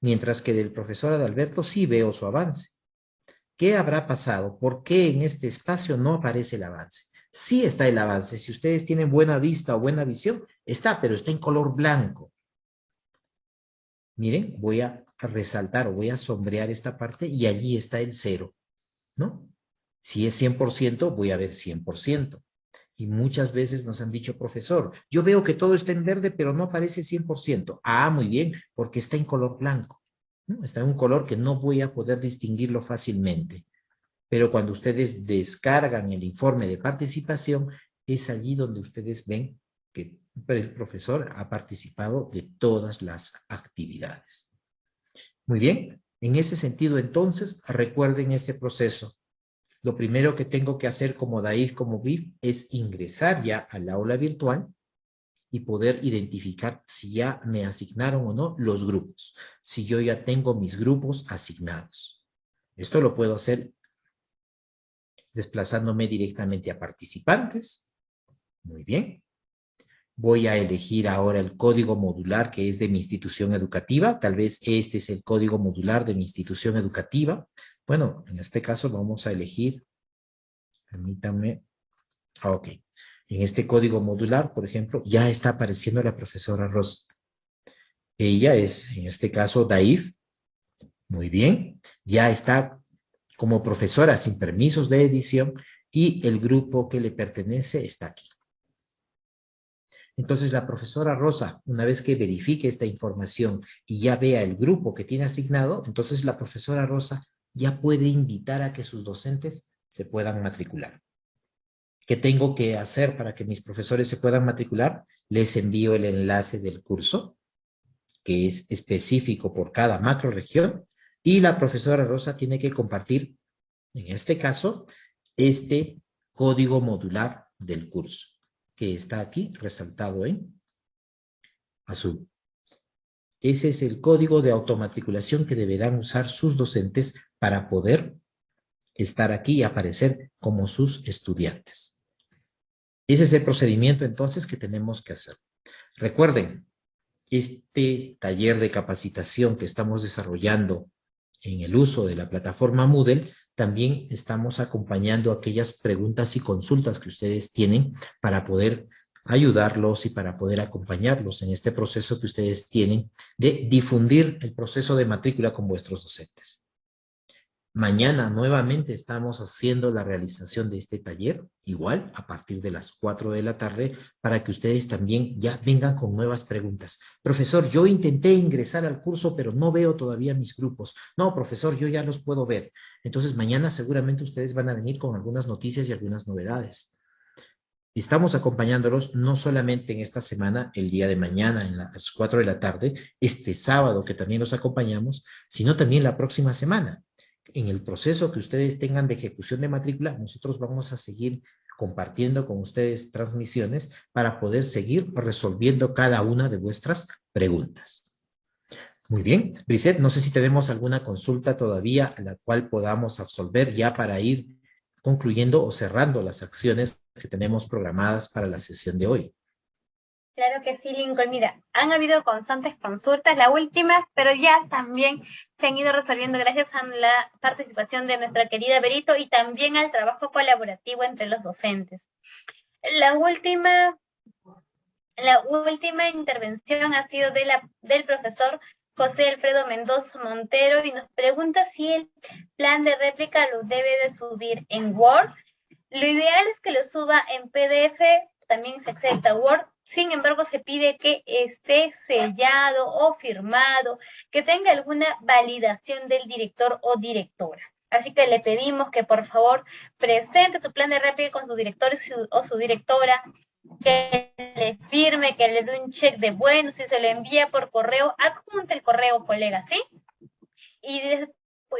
Mientras que del profesor Adalberto sí veo su avance. ¿Qué habrá pasado? ¿Por qué en este espacio no aparece el avance? Sí está el avance. Si ustedes tienen buena vista o buena visión, está, pero está en color blanco. Miren, voy a resaltar o voy a sombrear esta parte y allí está el cero, ¿no? Si es 100%, voy a ver 100%. Y muchas veces nos han dicho, profesor, yo veo que todo está en verde, pero no aparece 100%. Ah, muy bien, porque está en color blanco. Está en un color que no voy a poder distinguirlo fácilmente. Pero cuando ustedes descargan el informe de participación, es allí donde ustedes ven que el profesor ha participado de todas las actividades. Muy bien, en ese sentido entonces, recuerden ese proceso lo primero que tengo que hacer como DAIF, como BIF, es ingresar ya al aula virtual y poder identificar si ya me asignaron o no los grupos, si yo ya tengo mis grupos asignados. Esto lo puedo hacer desplazándome directamente a participantes. Muy bien. Voy a elegir ahora el código modular que es de mi institución educativa. Tal vez este es el código modular de mi institución educativa. Bueno, en este caso vamos a elegir, permítanme, ah, ok. En este código modular, por ejemplo, ya está apareciendo la profesora Rosa. Ella es, en este caso, Daif. Muy bien. Ya está como profesora sin permisos de edición y el grupo que le pertenece está aquí. Entonces la profesora Rosa, una vez que verifique esta información y ya vea el grupo que tiene asignado, entonces la profesora Rosa ya puede invitar a que sus docentes se puedan matricular. ¿Qué tengo que hacer para que mis profesores se puedan matricular? Les envío el enlace del curso, que es específico por cada macro región, y la profesora Rosa tiene que compartir, en este caso, este código modular del curso, que está aquí resaltado en azul. Ese es el código de automatriculación que deberán usar sus docentes para poder estar aquí y aparecer como sus estudiantes. Ese es el procedimiento entonces que tenemos que hacer. Recuerden, este taller de capacitación que estamos desarrollando en el uso de la plataforma Moodle, también estamos acompañando aquellas preguntas y consultas que ustedes tienen para poder ayudarlos y para poder acompañarlos en este proceso que ustedes tienen de difundir el proceso de matrícula con vuestros docentes. Mañana nuevamente estamos haciendo la realización de este taller, igual a partir de las 4 de la tarde, para que ustedes también ya vengan con nuevas preguntas. Profesor, yo intenté ingresar al curso, pero no veo todavía mis grupos. No, profesor, yo ya los puedo ver. Entonces mañana seguramente ustedes van a venir con algunas noticias y algunas novedades. Estamos acompañándolos no solamente en esta semana, el día de mañana, en las 4 de la tarde, este sábado que también los acompañamos, sino también la próxima semana en el proceso que ustedes tengan de ejecución de matrícula, nosotros vamos a seguir compartiendo con ustedes transmisiones para poder seguir resolviendo cada una de vuestras preguntas. Muy bien, Brisette, no sé si tenemos alguna consulta todavía a la cual podamos absolver ya para ir concluyendo o cerrando las acciones que tenemos programadas para la sesión de hoy. Claro que sí, Lincoln. Mira, han habido constantes consultas, las últimas, pero ya también se han ido resolviendo gracias a la participación de nuestra querida Berito y también al trabajo colaborativo entre los docentes. La última, la última intervención ha sido de la, del profesor José Alfredo Mendoza Montero y nos pregunta si el plan de réplica lo debe de subir en Word. Lo ideal es que lo suba en PDF, también se acepta Word Sin embargo, se pide que esté sellado o firmado, que tenga alguna validación del director o directora. Así que le pedimos que por favor presente su plan de réplica con su director o su directora, que le firme, que le dé un check de bueno, si se le envía por correo, adjunte el correo, colega, ¿sí? Y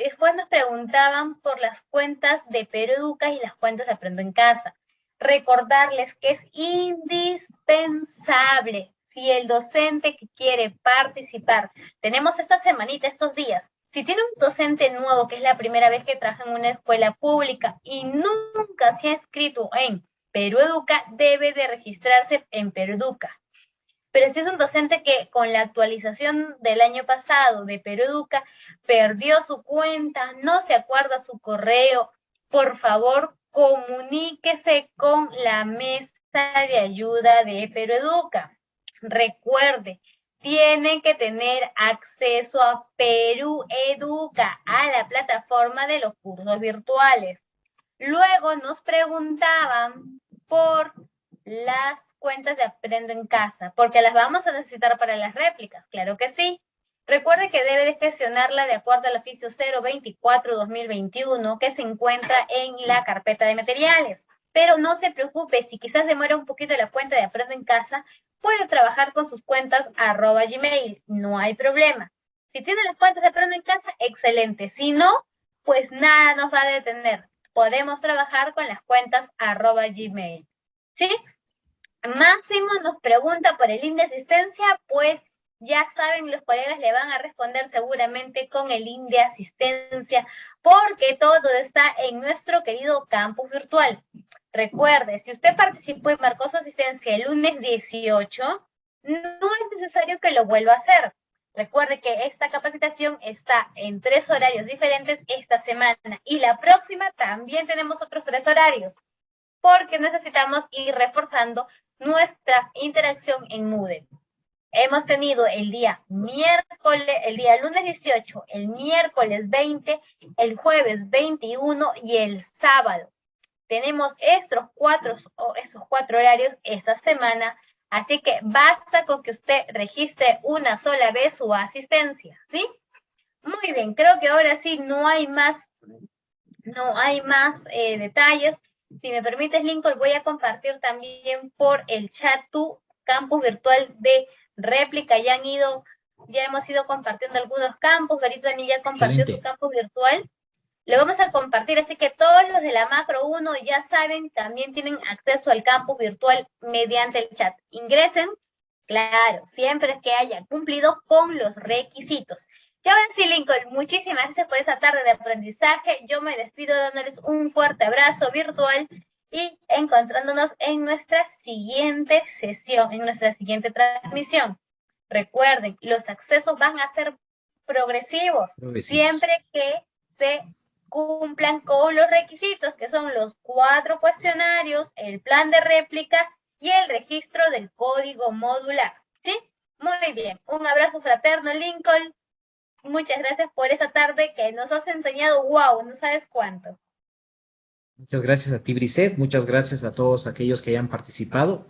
después nos preguntaban por las cuentas de Peruca y las cuentas de Aprendo en Casa. Recordarles que es indispensable si el docente que quiere participar, tenemos esta semanita, estos días, si tiene un docente nuevo que es la primera vez que trabaja en una escuela pública y nunca se ha inscrito en Perú Educa, debe de registrarse en Perú Educa. Pero si es un docente que con la actualización del año pasado de Perú Educa perdió su cuenta, no se acuerda su correo, por favor comuníquese con la mesa de ayuda de Perú Educa. Recuerde, tienen que tener acceso a Perú Educa, a la plataforma de los cursos virtuales. Luego nos preguntaban por las cuentas de Aprendo en Casa, porque las vamos a necesitar para las réplicas, claro que sí. Recuerde que debe de gestionarla de acuerdo al oficio 024-2021 que se encuentra en la carpeta de materiales. Pero no se preocupe, si quizás demora un poquito la cuenta de Aprendo en Casa, puede trabajar con sus cuentas arroba gmail, no hay problema. Si tiene las cuentas de Aprendo en Casa, excelente. Si no, pues nada nos va a detener. Podemos trabajar con las cuentas arroba gmail. ¿Sí? Máximo nos pregunta por el INDE asistencia, pues ya saben, los colegas le van a responder seguramente con el INDE asistencia, porque todo está en nuestro querido campus virtual. Recuerde, si usted participó y marcó su asistencia el lunes 18, no es necesario que lo vuelva a hacer. Recuerde que esta capacitación está en tres horarios diferentes esta semana y la próxima también tenemos otros tres horarios porque necesitamos ir reforzando nuestra interacción en Moodle. Hemos tenido el día miércoles, el día lunes 18, el miércoles 20, el jueves 21 y el sábado. Tenemos estos cuatro, estos cuatro horarios esta semana, así que basta con que usted registre una sola vez su asistencia, ¿sí? Muy bien, creo que ahora sí no hay más, no hay más eh, detalles. Si me permites, Lincoln, voy a compartir también por el chat tu campus virtual de réplica. Ya han ido, ya hemos ido compartiendo algunos campus. Ahorita ni ya compartió su campus virtual. Le vamos a compartir, así que todos los de la macro 1 ya saben, también tienen acceso al campus virtual mediante el chat. Ingresen, claro, siempre que haya cumplido con los requisitos. Ya ven, sí, Lincoln, muchísimas gracias por esa tarde de aprendizaje. Yo me despido dándoles un fuerte abrazo virtual y encontrándonos en nuestra siguiente sesión, en nuestra siguiente transmisión. Recuerden, los accesos van a ser progresivos, siempre que se cumplan con los requisitos, que son los cuatro cuestionarios, el plan de réplica y el registro del código modular. ¿Sí? Muy bien. Un abrazo fraterno, Lincoln. Muchas gracias por esa tarde que nos has enseñado, wow, no sabes cuánto. Muchas gracias a ti, Briset. Muchas gracias a todos aquellos que hayan participado.